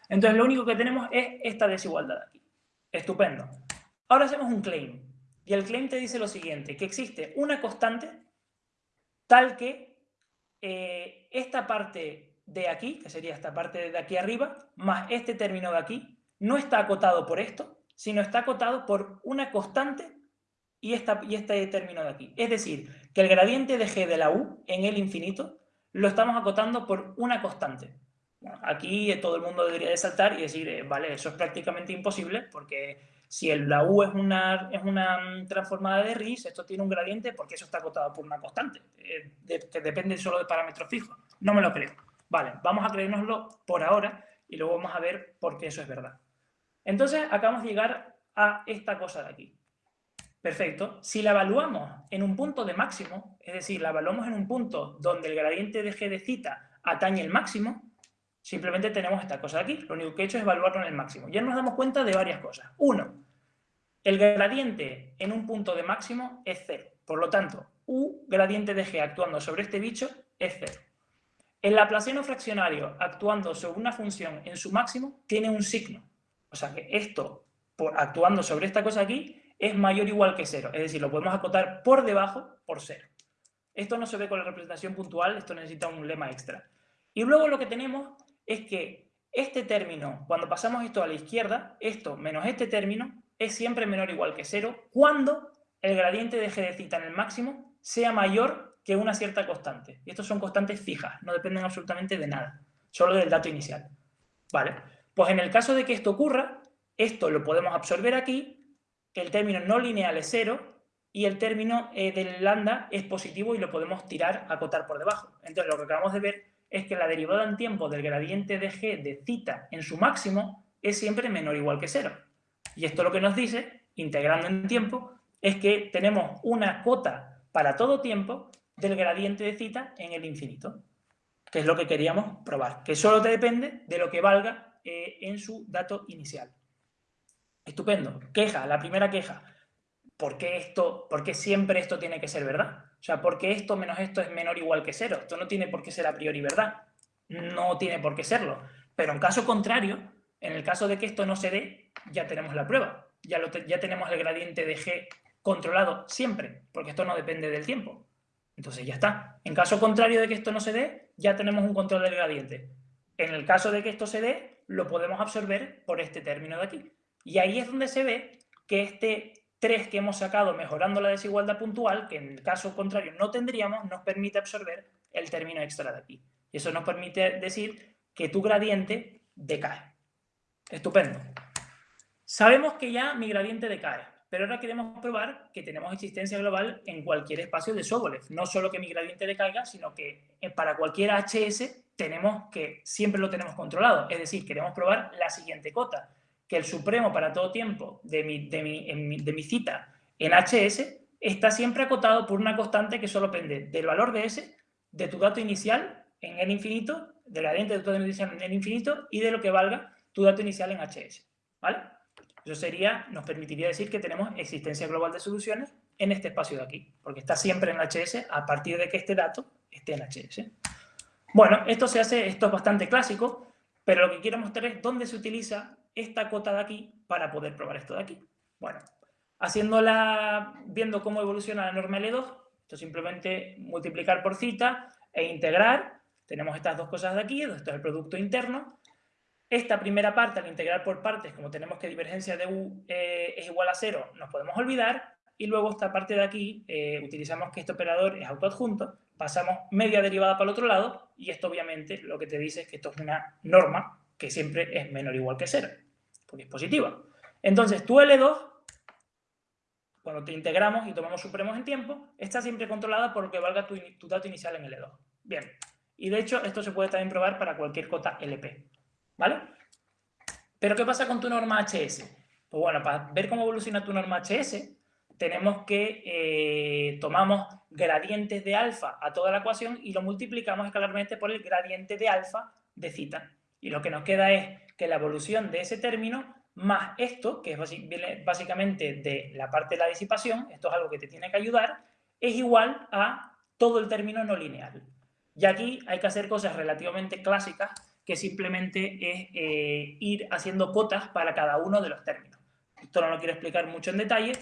Entonces lo único que tenemos es esta desigualdad aquí. Estupendo. Ahora hacemos un claim, y el claim te dice lo siguiente, que existe una constante tal que eh, esta parte de aquí, que sería esta parte de aquí arriba, más este término de aquí, no está acotado por esto, sino está acotado por una constante y, esta, y este término de aquí. Es decir, que el gradiente de g de la u en el infinito lo estamos acotando por una constante. aquí todo el mundo debería de saltar y decir, eh, vale, eso es prácticamente imposible porque si el, la U es una, es una mm, transformada de RIS, esto tiene un gradiente porque eso está acotado por una constante, eh, que depende solo de parámetros fijos. No me lo creo. Vale, vamos a creérnoslo por ahora y luego vamos a ver por qué eso es verdad. Entonces, acabamos de llegar a esta cosa de aquí. Perfecto. Si la evaluamos en un punto de máximo, es decir, la evaluamos en un punto donde el gradiente de g de cita atañe el máximo, Simplemente tenemos esta cosa de aquí. Lo único que he hecho es evaluarlo en el máximo. Ya nos damos cuenta de varias cosas. Uno, el gradiente en un punto de máximo es cero. Por lo tanto, U gradiente de G actuando sobre este bicho es cero. El laplaciano fraccionario actuando sobre una función en su máximo tiene un signo. O sea que esto, por, actuando sobre esta cosa aquí, es mayor o igual que cero. Es decir, lo podemos acotar por debajo por cero. Esto no se ve con la representación puntual, esto necesita un lema extra. Y luego lo que tenemos es que este término, cuando pasamos esto a la izquierda, esto menos este término, es siempre menor o igual que cero cuando el gradiente de g de cita en el máximo sea mayor que una cierta constante. Y estos son constantes fijas, no dependen absolutamente de nada, solo del dato inicial. ¿Vale? Pues en el caso de que esto ocurra, esto lo podemos absorber aquí, el término no lineal es cero, y el término eh, del lambda es positivo y lo podemos tirar, acotar por debajo. Entonces lo que acabamos de ver es que la derivada en tiempo del gradiente de g de cita en su máximo es siempre menor o igual que cero. Y esto lo que nos dice, integrando en tiempo, es que tenemos una cota para todo tiempo del gradiente de cita en el infinito, que es lo que queríamos probar, que solo te depende de lo que valga eh, en su dato inicial. Estupendo. Queja, la primera queja. ¿por qué, esto, ¿por qué siempre esto tiene que ser verdad? O sea, ¿por qué esto menos esto es menor o igual que cero? Esto no tiene por qué ser a priori verdad. No tiene por qué serlo. Pero en caso contrario, en el caso de que esto no se dé, ya tenemos la prueba. Ya, tenemos el gradiente de g controlado siempre, porque esto no depende del tiempo. Entonces ya está. En caso contrario de que esto no se dé, ya tenemos un control del gradiente. En el caso de que esto se dé, lo podemos absorber por este término de aquí. Y ahí es donde se ve que este 3 que hemos sacado mejorando la desigualdad puntual, que en el caso contrario no tendríamos, nos permite absorber el término extra de aquí. Y eso nos permite decir que tu gradiente decae. Estupendo. Sabemos que ya mi gradiente decae, pero ahora queremos probar que tenemos existencia global en cualquier espacio de Sobolev. No solo que mi gradiente decaiga, sino que eh, para cualquier HS tenemos que siempre lo tenemos controlado. Es decir, queremos probar la siguiente cota que el supremo para todo tiempo de mi, de mi, de mi cita en HS está siempre acotado por una constante que solo depende del valor de S, de tu dato inicial en el infinito, del gradiente de tu dato inicial en el infinito y de lo que valga tu dato inicial en HS. ¿Vale? Eso sería, nos permitiría decir que tenemos existencia global de soluciones en este espacio de aquí, porque está siempre en HS a partir de que este dato esté en HS. Bueno, esto se hace, esto es bastante clásico, pero lo que quiero mostrar es dónde se utiliza esta cota de aquí para poder probar esto de aquí. Bueno, haciéndola, viendo cómo evoluciona la norma L2, esto simplemente multiplicar por cita e integrar. Tenemos estas dos cosas de aquí, esto es el producto interno. Esta primera parte, al integrar por partes, como tenemos que divergencia de U eh, es igual a cero, nos podemos olvidar. Y luego esta parte de aquí, eh, utilizamos que este operador es autoadjunto, pasamos media derivada para el otro lado y esto obviamente lo que te dice es que esto es una norma que siempre es menor o igual que cero porque es positiva. Entonces, tu L2, cuando te integramos y tomamos supremos en tiempo, está siempre controlada por lo que valga tu, dato inicial en L2. Bien, y de hecho esto se puede también probar para cualquier cota LP, ¿vale? Pero ¿qué pasa con tu norma HS? Pues bueno, para ver cómo evoluciona tu norma HS, tenemos que eh, tomamos gradientes de alfa a toda la ecuación y lo multiplicamos escalarmente por el gradiente de alfa de cita. Y lo que nos queda es que la evolución de ese término más esto, que es básicamente de la parte de la disipación, esto es algo que te tiene que ayudar, es igual a todo el término no lineal. Y aquí hay que hacer cosas relativamente clásicas, que simplemente es eh, ir haciendo cotas para cada uno de los términos. Esto no lo quiero explicar mucho en detalle,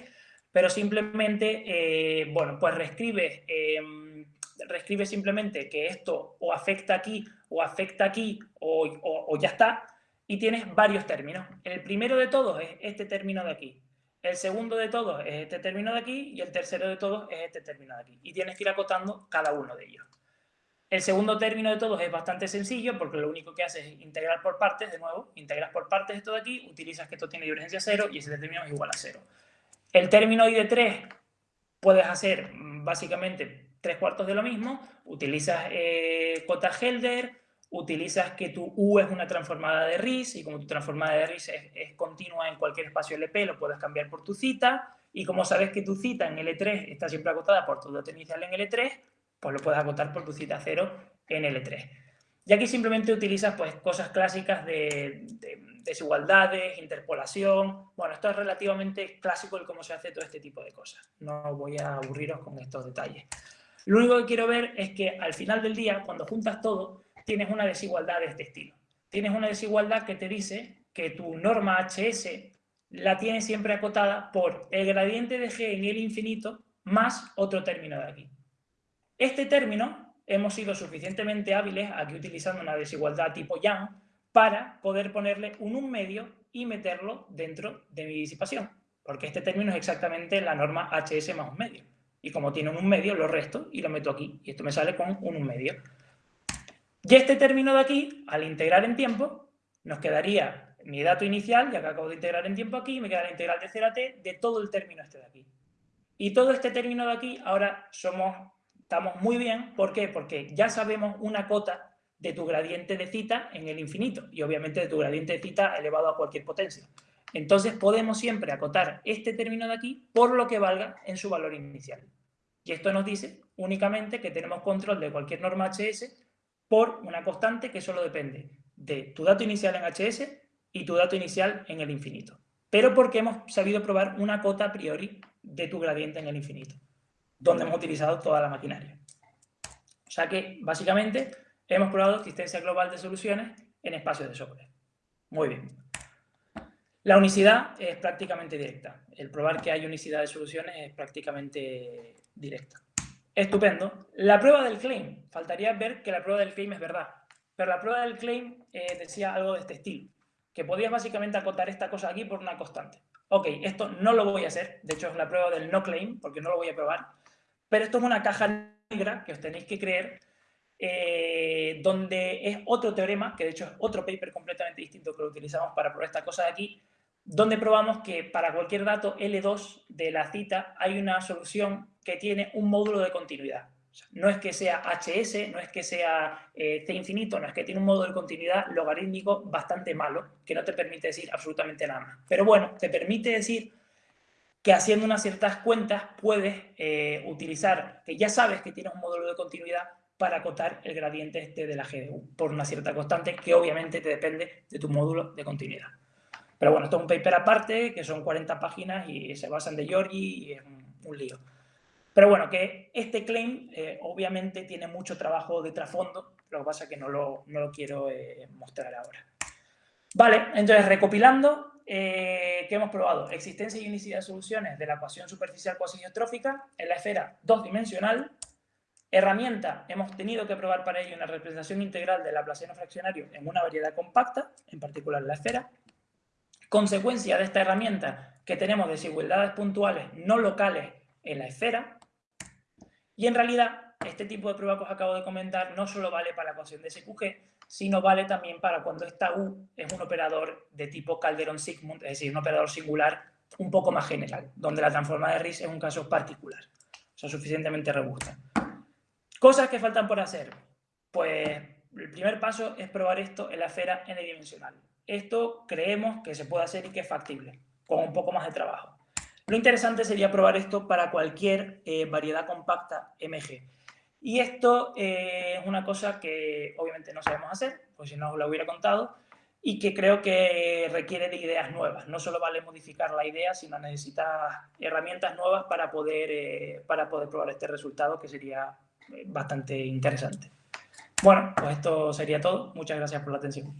pero simplemente, eh, bueno, pues reescribe, em, reescribe simplemente que esto o afecta aquí, o afecta aquí, o ya está, y tienes varios términos. El primero de todos es este término de aquí. El segundo de todos es este término de aquí y el tercero de todos es este término de aquí. Y tienes que ir acotando cada uno de ellos. El segundo término de todos es bastante sencillo porque lo único que haces es integrar por partes, de nuevo, integras por partes esto de aquí, utilizas que esto tiene divergencia cero y ese término es igual a cero. El término I de 3 puedes hacer básicamente tres cuartos de lo mismo, utilizas eh, cota Helder, utilizas que tu U es una transformada de RIS y como tu transformada de RIS es, continua en cualquier espacio LP, lo puedes cambiar por tu cita y como sabes que tu cita en L3 está siempre acotada por tu dato inicial en L3, pues lo puedes acotar por tu cita 0 en L3. Y aquí simplemente utilizas pues, cosas clásicas de, desigualdades, interpolación. Bueno, esto es relativamente clásico el cómo se hace todo este tipo de cosas. No voy a aburriros con estos detalles. Lo único que quiero ver es que al final del día, cuando juntas todo, tienes una desigualdad de este estilo. Tienes una desigualdad que te dice que tu norma HS la tienes siempre acotada por el gradiente de G en el infinito más otro término de aquí. Este término hemos sido suficientemente hábiles aquí utilizando una desigualdad tipo Young para poder ponerle un 1 medio y meterlo dentro de mi disipación, porque este término es exactamente la norma HS más un medio. Y como tiene un 1 medio, lo resto y lo meto aquí. Y esto me sale con un 1 medio. Y este término de aquí, al integrar en tiempo, nos quedaría mi dato inicial, ya que acabo de integrar en tiempo aquí, me queda la integral de 0 a t de todo el término este de aquí. Y todo este término de aquí, ahora somos, estamos muy bien. ¿Por qué? Porque ya sabemos una cota de tu gradiente de cita en el infinito y obviamente de tu gradiente de cita elevado a cualquier potencia. Entonces podemos siempre acotar este término de aquí por lo que valga en su valor inicial. Y esto nos dice únicamente que tenemos control de cualquier norma HS por una constante que solo depende de tu dato inicial en HS y tu dato inicial en el infinito. Pero porque hemos sabido probar una cota a priori de tu gradiente en el infinito, donde hemos utilizado toda la maquinaria. O sea que, básicamente, hemos probado existencia global de soluciones en espacios de Sobolev. Muy bien. La unicidad es prácticamente directa. El probar que hay unicidad de soluciones es prácticamente directa. Estupendo. La prueba del claim. Faltaría ver que la prueba del claim es verdad. Pero la prueba del claim eh, decía algo de este estilo. Que podías básicamente acotar esta cosa aquí por una constante. Ok, esto no lo voy a hacer. De hecho, es la prueba del no claim, porque no lo voy a probar. Pero esto es una caja negra que os tenéis que creer, eh, donde es otro teorema, que de hecho es otro paper completamente distinto que lo utilizamos para probar esta cosa de aquí, donde probamos que para cualquier dato L2 de la cita hay una solución que tiene un módulo de continuidad. no es que sea HS, no es que sea eh, C infinito, no es que tiene un módulo de continuidad logarítmico bastante malo, que no te permite decir absolutamente nada más. Pero bueno, te permite decir que haciendo unas ciertas cuentas puedes eh, utilizar, que ya sabes que tienes un módulo de continuidad para acotar el gradiente este de la GDU por una cierta constante que obviamente te depende de tu módulo de continuidad. Pero bueno, esto es un paper aparte, que son 40 páginas y se basan de Giorgi y es un, lío. Pero bueno, que este claim eh, obviamente tiene mucho trabajo de trasfondo, lo que pasa es que no lo, no lo quiero eh, mostrar ahora. Vale, entonces recopilando, eh, ¿qué hemos probado? Existencia y unicidad de soluciones de la ecuación superficial cuasi-idiotrófica en la esfera dos dimensional. Herramienta, hemos tenido que probar para ello una representación integral del laplaciano fraccionario en una variedad compacta, en particular la esfera. Consecuencia de esta herramienta que tenemos desigualdades puntuales no locales en la esfera. Y en realidad, este tipo de prueba que os acabo de comentar no solo vale para la ecuación de SQG, sino vale también para cuando esta U es un operador de tipo Calderón-Sigmund, es decir, un operador singular un poco más general, donde la transforma de Riesz es un caso particular, o sea, suficientemente robusta. Cosas que faltan por hacer. Pues el primer paso es probar esto en la esfera n-dimensional. Esto creemos que se puede hacer y que es factible, con un poco más de trabajo. Lo interesante sería probar esto para cualquier eh, variedad compacta MG. Y esto eh, es una cosa que obviamente no sabemos hacer, pues si no os lo hubiera contado, y que creo que requiere de ideas nuevas. No solo vale modificar la idea, sino necesita herramientas nuevas para poder, eh, para poder probar este resultado, que sería bastante interesante. Bueno, pues esto sería todo. Muchas gracias por la atención.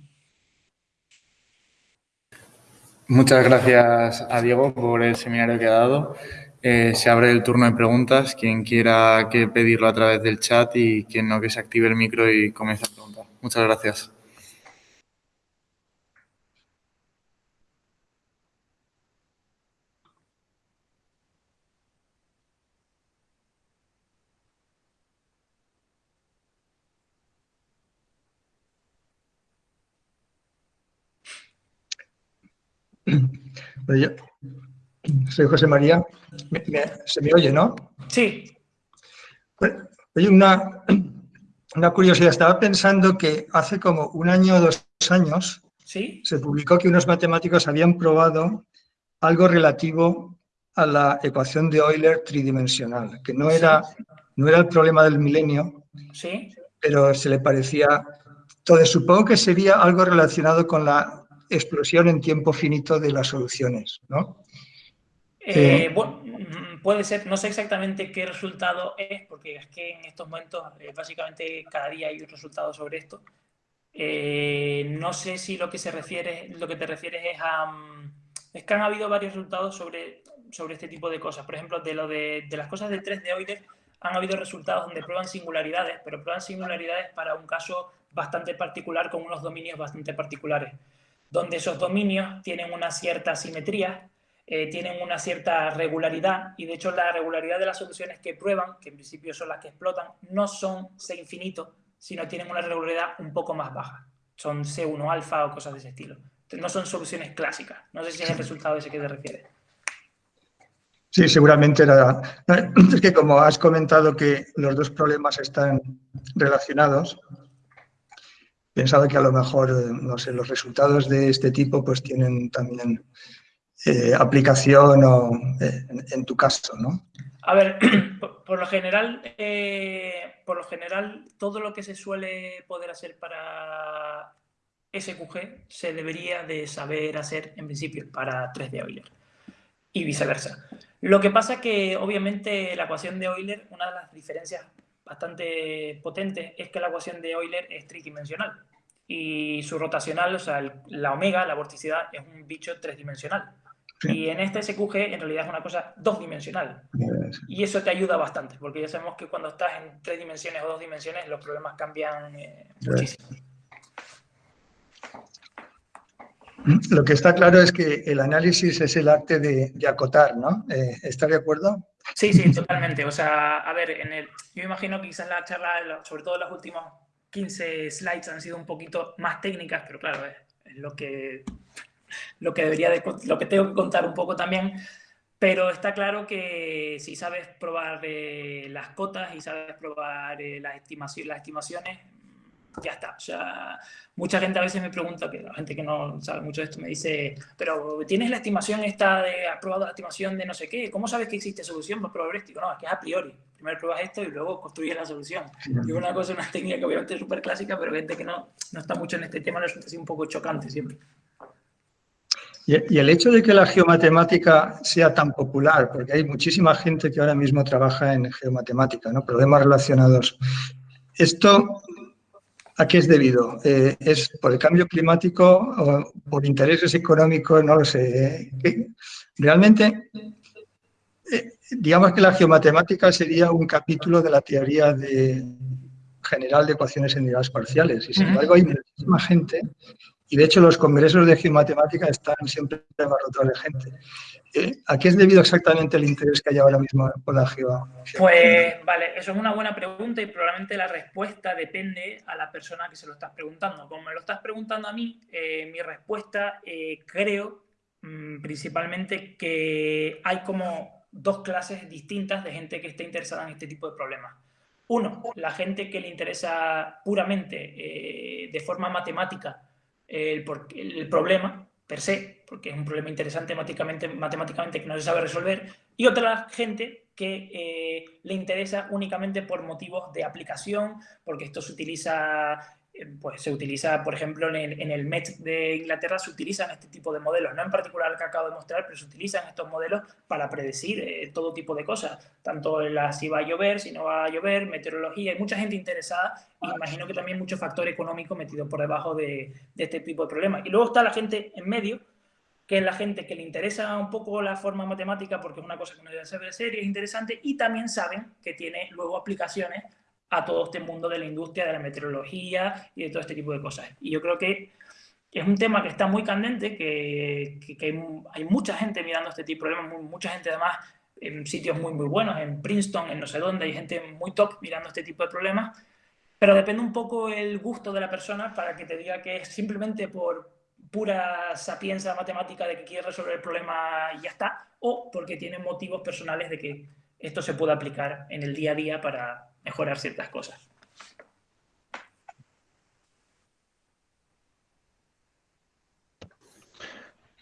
Muchas gracias a Diego por el seminario que ha dado. Eh, se abre el turno de preguntas. Quien quiera que pedirlo a través del chat y quien no, que se active el micro y comience a preguntar. Muchas gracias. Soy José María. se me oye, ¿no? Sí. Hay una, una curiosidad. Estaba pensando que hace como un año o dos años ¿Sí? se publicó que unos matemáticos habían probado algo relativo a la ecuación de Euler tridimensional, que no era, no era el problema del milenio, ¿Sí? pero se le parecía... Entonces, supongo que sería algo relacionado con la explosión en tiempo finito de las soluciones, ¿no? Eh, bueno, mm, puede ser, no sé exactamente qué resultado es, porque es que en estos momentos básicamente cada día hay un resultado sobre esto. no sé si lo que se refiere, te refieres es a mm, es que han habido varios resultados sobre, sobre este tipo de cosas. Por ejemplo, de lo de, las cosas de 3 de Euler, han habido resultados donde prueban singularidades, pero prueban singularidades para un caso bastante particular con unos dominios bastante particulares, donde esos dominios tienen una cierta simetría, eh, tienen una cierta regularidad y de hecho la regularidad de las soluciones que prueban, que en principio son las que explotan, no son C infinito, sino tienen una regularidad un poco más baja. Son C1 alfa o cosas de ese estilo. no son soluciones clásicas. No sé si es el resultado ese que te refieres. Sí, seguramente era... Es que como has comentado que los dos problemas están relacionados, pensaba que a lo mejor, no sé, los resultados de este tipo pues tienen también eh, aplicación o, eh, en, tu caso, ¿no? A ver, por, lo general, eh, por lo general, todo lo que se suele poder hacer para SQG se debería de saber hacer en principio para 3D Euler y viceversa. Lo que pasa es que, obviamente, la ecuación de Euler, una de las diferencias bastante potentes es que la ecuación de Euler es tridimensional y su rotacional, o sea, la omega, la vorticidad, es un bicho tridimensional. Y en este SQG en realidad es una cosa dos-dimensional. Y eso te ayuda bastante, porque ya sabemos que cuando estás en tres dimensiones o dos dimensiones los problemas cambian eh, muchísimo. Lo que está claro es que el análisis es el arte de, acotar, ¿no? Eh, ¿Estás de acuerdo? Sí, sí, totalmente. O sea, a ver, en el, yo imagino que quizás la charla, sobre todo los últimos 15 slides han sido un poquito más técnicas, pero claro, es, lo, que, lo, que debería de, lo que tengo que contar un poco también. Pero está claro que si sabes probar eh, las cotas y sabes probar eh, las, estimaciones, las estimaciones, ya está. O sea, mucha gente a veces me pregunta, que la gente que no sabe mucho de esto me dice, pero ¿tienes la estimación esta de, has probado la estimación de no sé qué? ¿Cómo sabes que existe solución para probabilístico? No, es que es a priori. Primero pruebas esto y luego construyes la solución. Y una cosa, una técnica que obviamente es súper clásica, pero gente que no, no está mucho en este tema resulta así un poco chocante siempre. Y el hecho de que la geomatemática sea tan popular, porque hay muchísima gente que ahora mismo trabaja en geomatemática, ¿no? problemas relacionados. Esto ¿A qué es debido? Eh, ¿Es por el cambio climático o por intereses económicos? No lo sé. ¿eh? Realmente, eh, digamos que la geomatemática sería un capítulo de la teoría de, general de ecuaciones en unidades parciales. Y sin embargo, hay muchísima gente, y de hecho los congresos de geomatemática están siempre abarrotados de gente. Eh, ¿A qué es debido exactamente el interés que hay ahora mismo por la geo? Pues vale, eso es una buena pregunta y probablemente la respuesta depende a la persona que se lo estás preguntando. Como me lo estás preguntando a mí, eh, mi respuesta eh, creo mm, principalmente que hay como dos clases distintas de gente que esté interesada en este tipo de problemas. Uno, la gente que le interesa puramente de forma matemática el, problema per se, porque es un problema interesante matemáticamente, matemáticamente que no se sabe resolver, y otra gente que eh, le interesa únicamente por motivos de aplicación, porque esto se utiliza pues se utiliza, por ejemplo, en el, en Met de Inglaterra se utilizan este tipo de modelos, no en particular el que acabo de mostrar, pero se utilizan estos modelos para predecir eh, todo tipo de cosas, tanto la, si va a llover, si no va a llover, meteorología, hay mucha gente interesada. Y imagino que también mucho factor económico metido por debajo de, este tipo de problemas. Y luego está la gente en medio, que es la gente que le interesa un poco la forma matemática porque es una cosa que no debe ser seria, es interesante, y también saben que tiene luego aplicaciones a todo este mundo de la industria, de la meteorología y de todo este tipo de cosas. Y yo creo que es un tema que está muy candente, que, hay, mucha gente mirando este tipo de problemas, mucha gente además en sitios muy, muy buenos, en Princeton, en no sé dónde, hay gente muy top mirando este tipo de problemas, pero depende un poco el gusto de la persona para que te diga que es simplemente por pura sapienza matemática de que quiere resolver el problema y ya está, o porque tiene motivos personales de que esto se puede aplicar en el día a día para, mejorar ciertas cosas.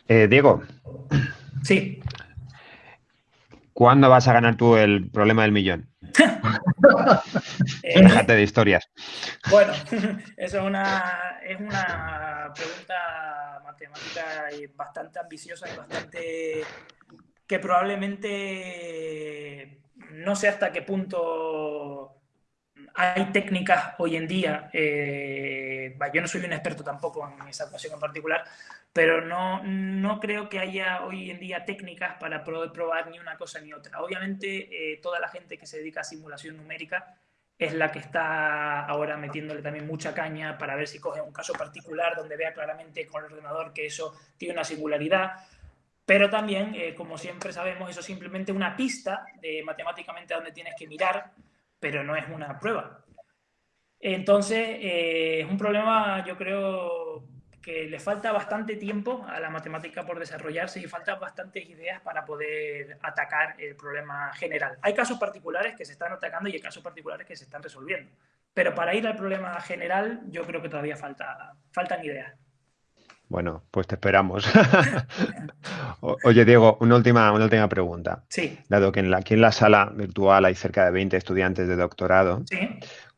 Eh, Diego. Sí. ¿Cuándo vas a ganar tú el problema del millón? Eh, Déjate de historias. Bueno, eso es una, es una pregunta matemática bastante ambiciosa y bastante que probablemente no sé hasta qué punto hay técnicas hoy en día, eh, yo no soy un experto tampoco en esa ecuación en particular, pero no, no creo que haya hoy en día técnicas para probar ni una cosa ni otra. Obviamente, eh, toda la gente que se dedica a simulación numérica es la que está ahora metiéndole también mucha caña para ver si coge un caso particular donde vea claramente con el ordenador que eso tiene una singularidad. Pero también, eh, como siempre sabemos, eso es simplemente una pista de matemáticamente a dónde tienes que mirar pero no es una prueba. Entonces, eh, es un problema, yo creo que le falta bastante tiempo a la matemática por desarrollarse y faltan bastantes ideas para poder atacar el problema general. Hay casos particulares que se están atacando y hay casos particulares que se están resolviendo. Pero para ir al problema general, yo creo que todavía falta, faltan ideas. Bueno, pues te esperamos. Oye, Diego, una última, una última pregunta. Sí. Dado que en la, aquí en la sala virtual hay cerca de 20 estudiantes de doctorado, sí.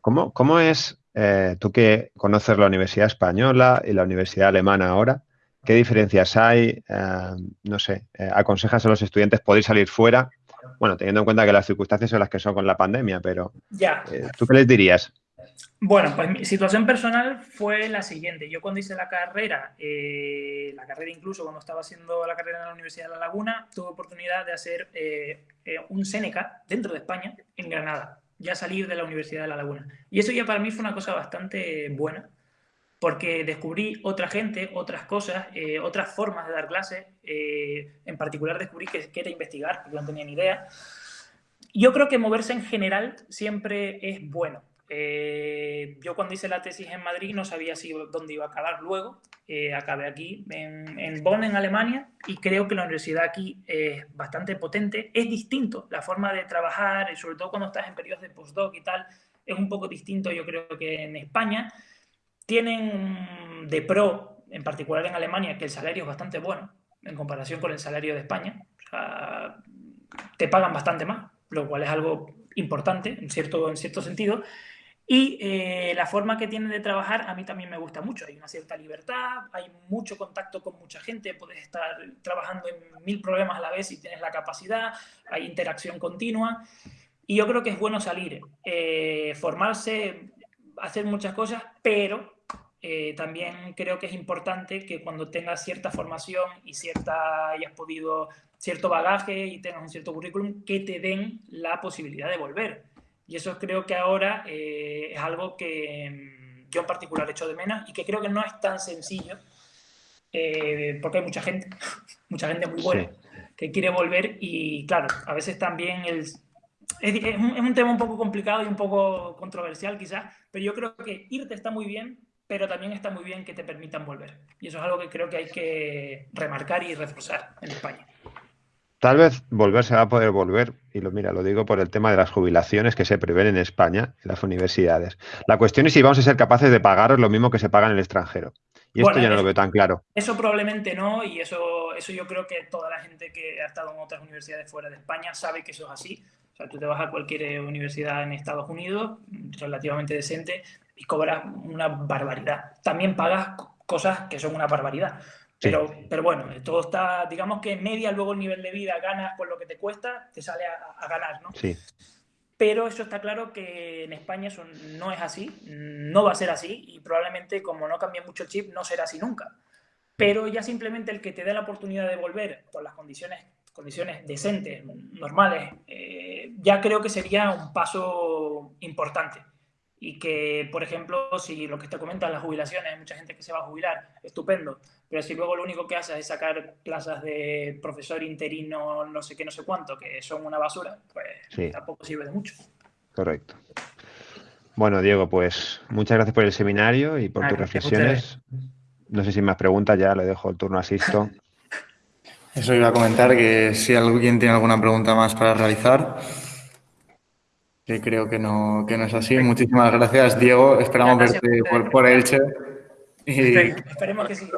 ¿cómo, cómo es, eh, tú que conoces la Universidad Española y la Universidad Alemana ahora, qué diferencias hay? Eh, no sé, eh, ¿aconsejas a los estudiantes poder salir fuera? Bueno, teniendo en cuenta que las circunstancias son las que son con la pandemia, pero ya. ¿tú qué les dirías? Bueno, pues mi situación personal fue la siguiente. Yo cuando hice la carrera, eh, la carrera incluso cuando estaba haciendo la carrera en la Universidad de La Laguna, tuve oportunidad de hacer eh, eh, un Seneca dentro de España, en Granada, ya salir de la Universidad de La Laguna. Y eso ya para mí fue una cosa bastante buena, porque descubrí otra gente, otras cosas, otras formas de dar clases. en particular descubrí que, que era investigar, porque no tenía ni idea. Yo creo que moverse en general siempre es bueno eh, yo cuando hice la tesis en Madrid no sabía si dónde iba a acabar luego. Eh, acabé aquí en, Bonn, en Alemania, y creo que la universidad aquí es bastante potente. Es distinto la forma de trabajar, y sobre todo cuando estás en periodos de postdoc y tal, es un poco distinto yo creo que en España. Tienen de pro, en particular en Alemania, que el salario es bastante bueno en comparación con el salario de España. te pagan bastante más, lo cual es algo importante en cierto, en cierto sentido. Y eh, la forma que tienen de trabajar a mí también me gusta mucho. Hay una cierta libertad, hay mucho contacto con mucha gente, puedes estar trabajando en mil problemas a la vez y tienes la capacidad, hay interacción continua. Y yo creo que es bueno salir, eh, formarse, hacer muchas cosas, pero eh, también creo que es importante que cuando tengas cierta formación y cierta, hayas podido cierto bagaje y tengas un cierto currículum, que te den la posibilidad de volver y eso creo que ahora eh, es algo que mm, yo en particular echo de menos y que creo que no es tan sencillo, eh, porque hay mucha gente, mucha gente muy buena, que quiere volver y claro, a veces también el, es, es, un, tema un poco complicado y un poco controversial quizás, pero yo creo que irte está muy bien, pero también está muy bien que te permitan volver. Y eso es algo que creo que hay que remarcar y reforzar en España. Tal vez volver se va a poder volver, y lo mira, lo digo por el tema de las jubilaciones que se prevén en España, en las universidades. La cuestión es si vamos a ser capaces de pagar lo mismo que se paga en el extranjero. Y esto ya no lo veo tan claro. Eso probablemente no, y eso, eso yo creo que toda la gente que ha estado en otras universidades fuera de España sabe que eso es así. O sea, tú te vas a cualquier universidad en Estados Unidos, relativamente decente, y cobras una barbaridad. También pagas cosas que son una barbaridad. Pero, pero bueno, todo está, digamos que media luego el nivel de vida ganas por lo que te cuesta, te sale a, ganar, ¿no? Sí. Pero eso está claro que en España eso no es así, no va a ser así y probablemente como no cambie mucho el chip no será así nunca. Pero ya simplemente el que te dé la oportunidad de volver por las condiciones, condiciones decentes, normales, eh, ya creo que sería un paso importante y que, por ejemplo, si lo que te comentas, las jubilaciones, hay mucha gente que se va a jubilar, estupendo, pero si luego lo único que haces es sacar plazas de profesor interino, no sé qué, no sé cuánto, que son una basura, pues tampoco sirve de mucho. Correcto. Bueno, Diego, pues muchas gracias por el seminario y por tus reflexiones. No sé si más preguntas, ya le dejo el turno a Sisto. Eso iba a comentar, que si alguien tiene alguna pregunta más para realizar, que creo que no, que no es así. Muchísimas gracias, Diego. Esperamos verte por, por, Elche. Esperemos que sí.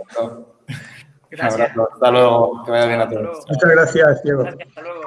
Gracias. Hasta luego. Que vaya bien a todos. Muchas gracias, Diego. Gracias, hasta luego.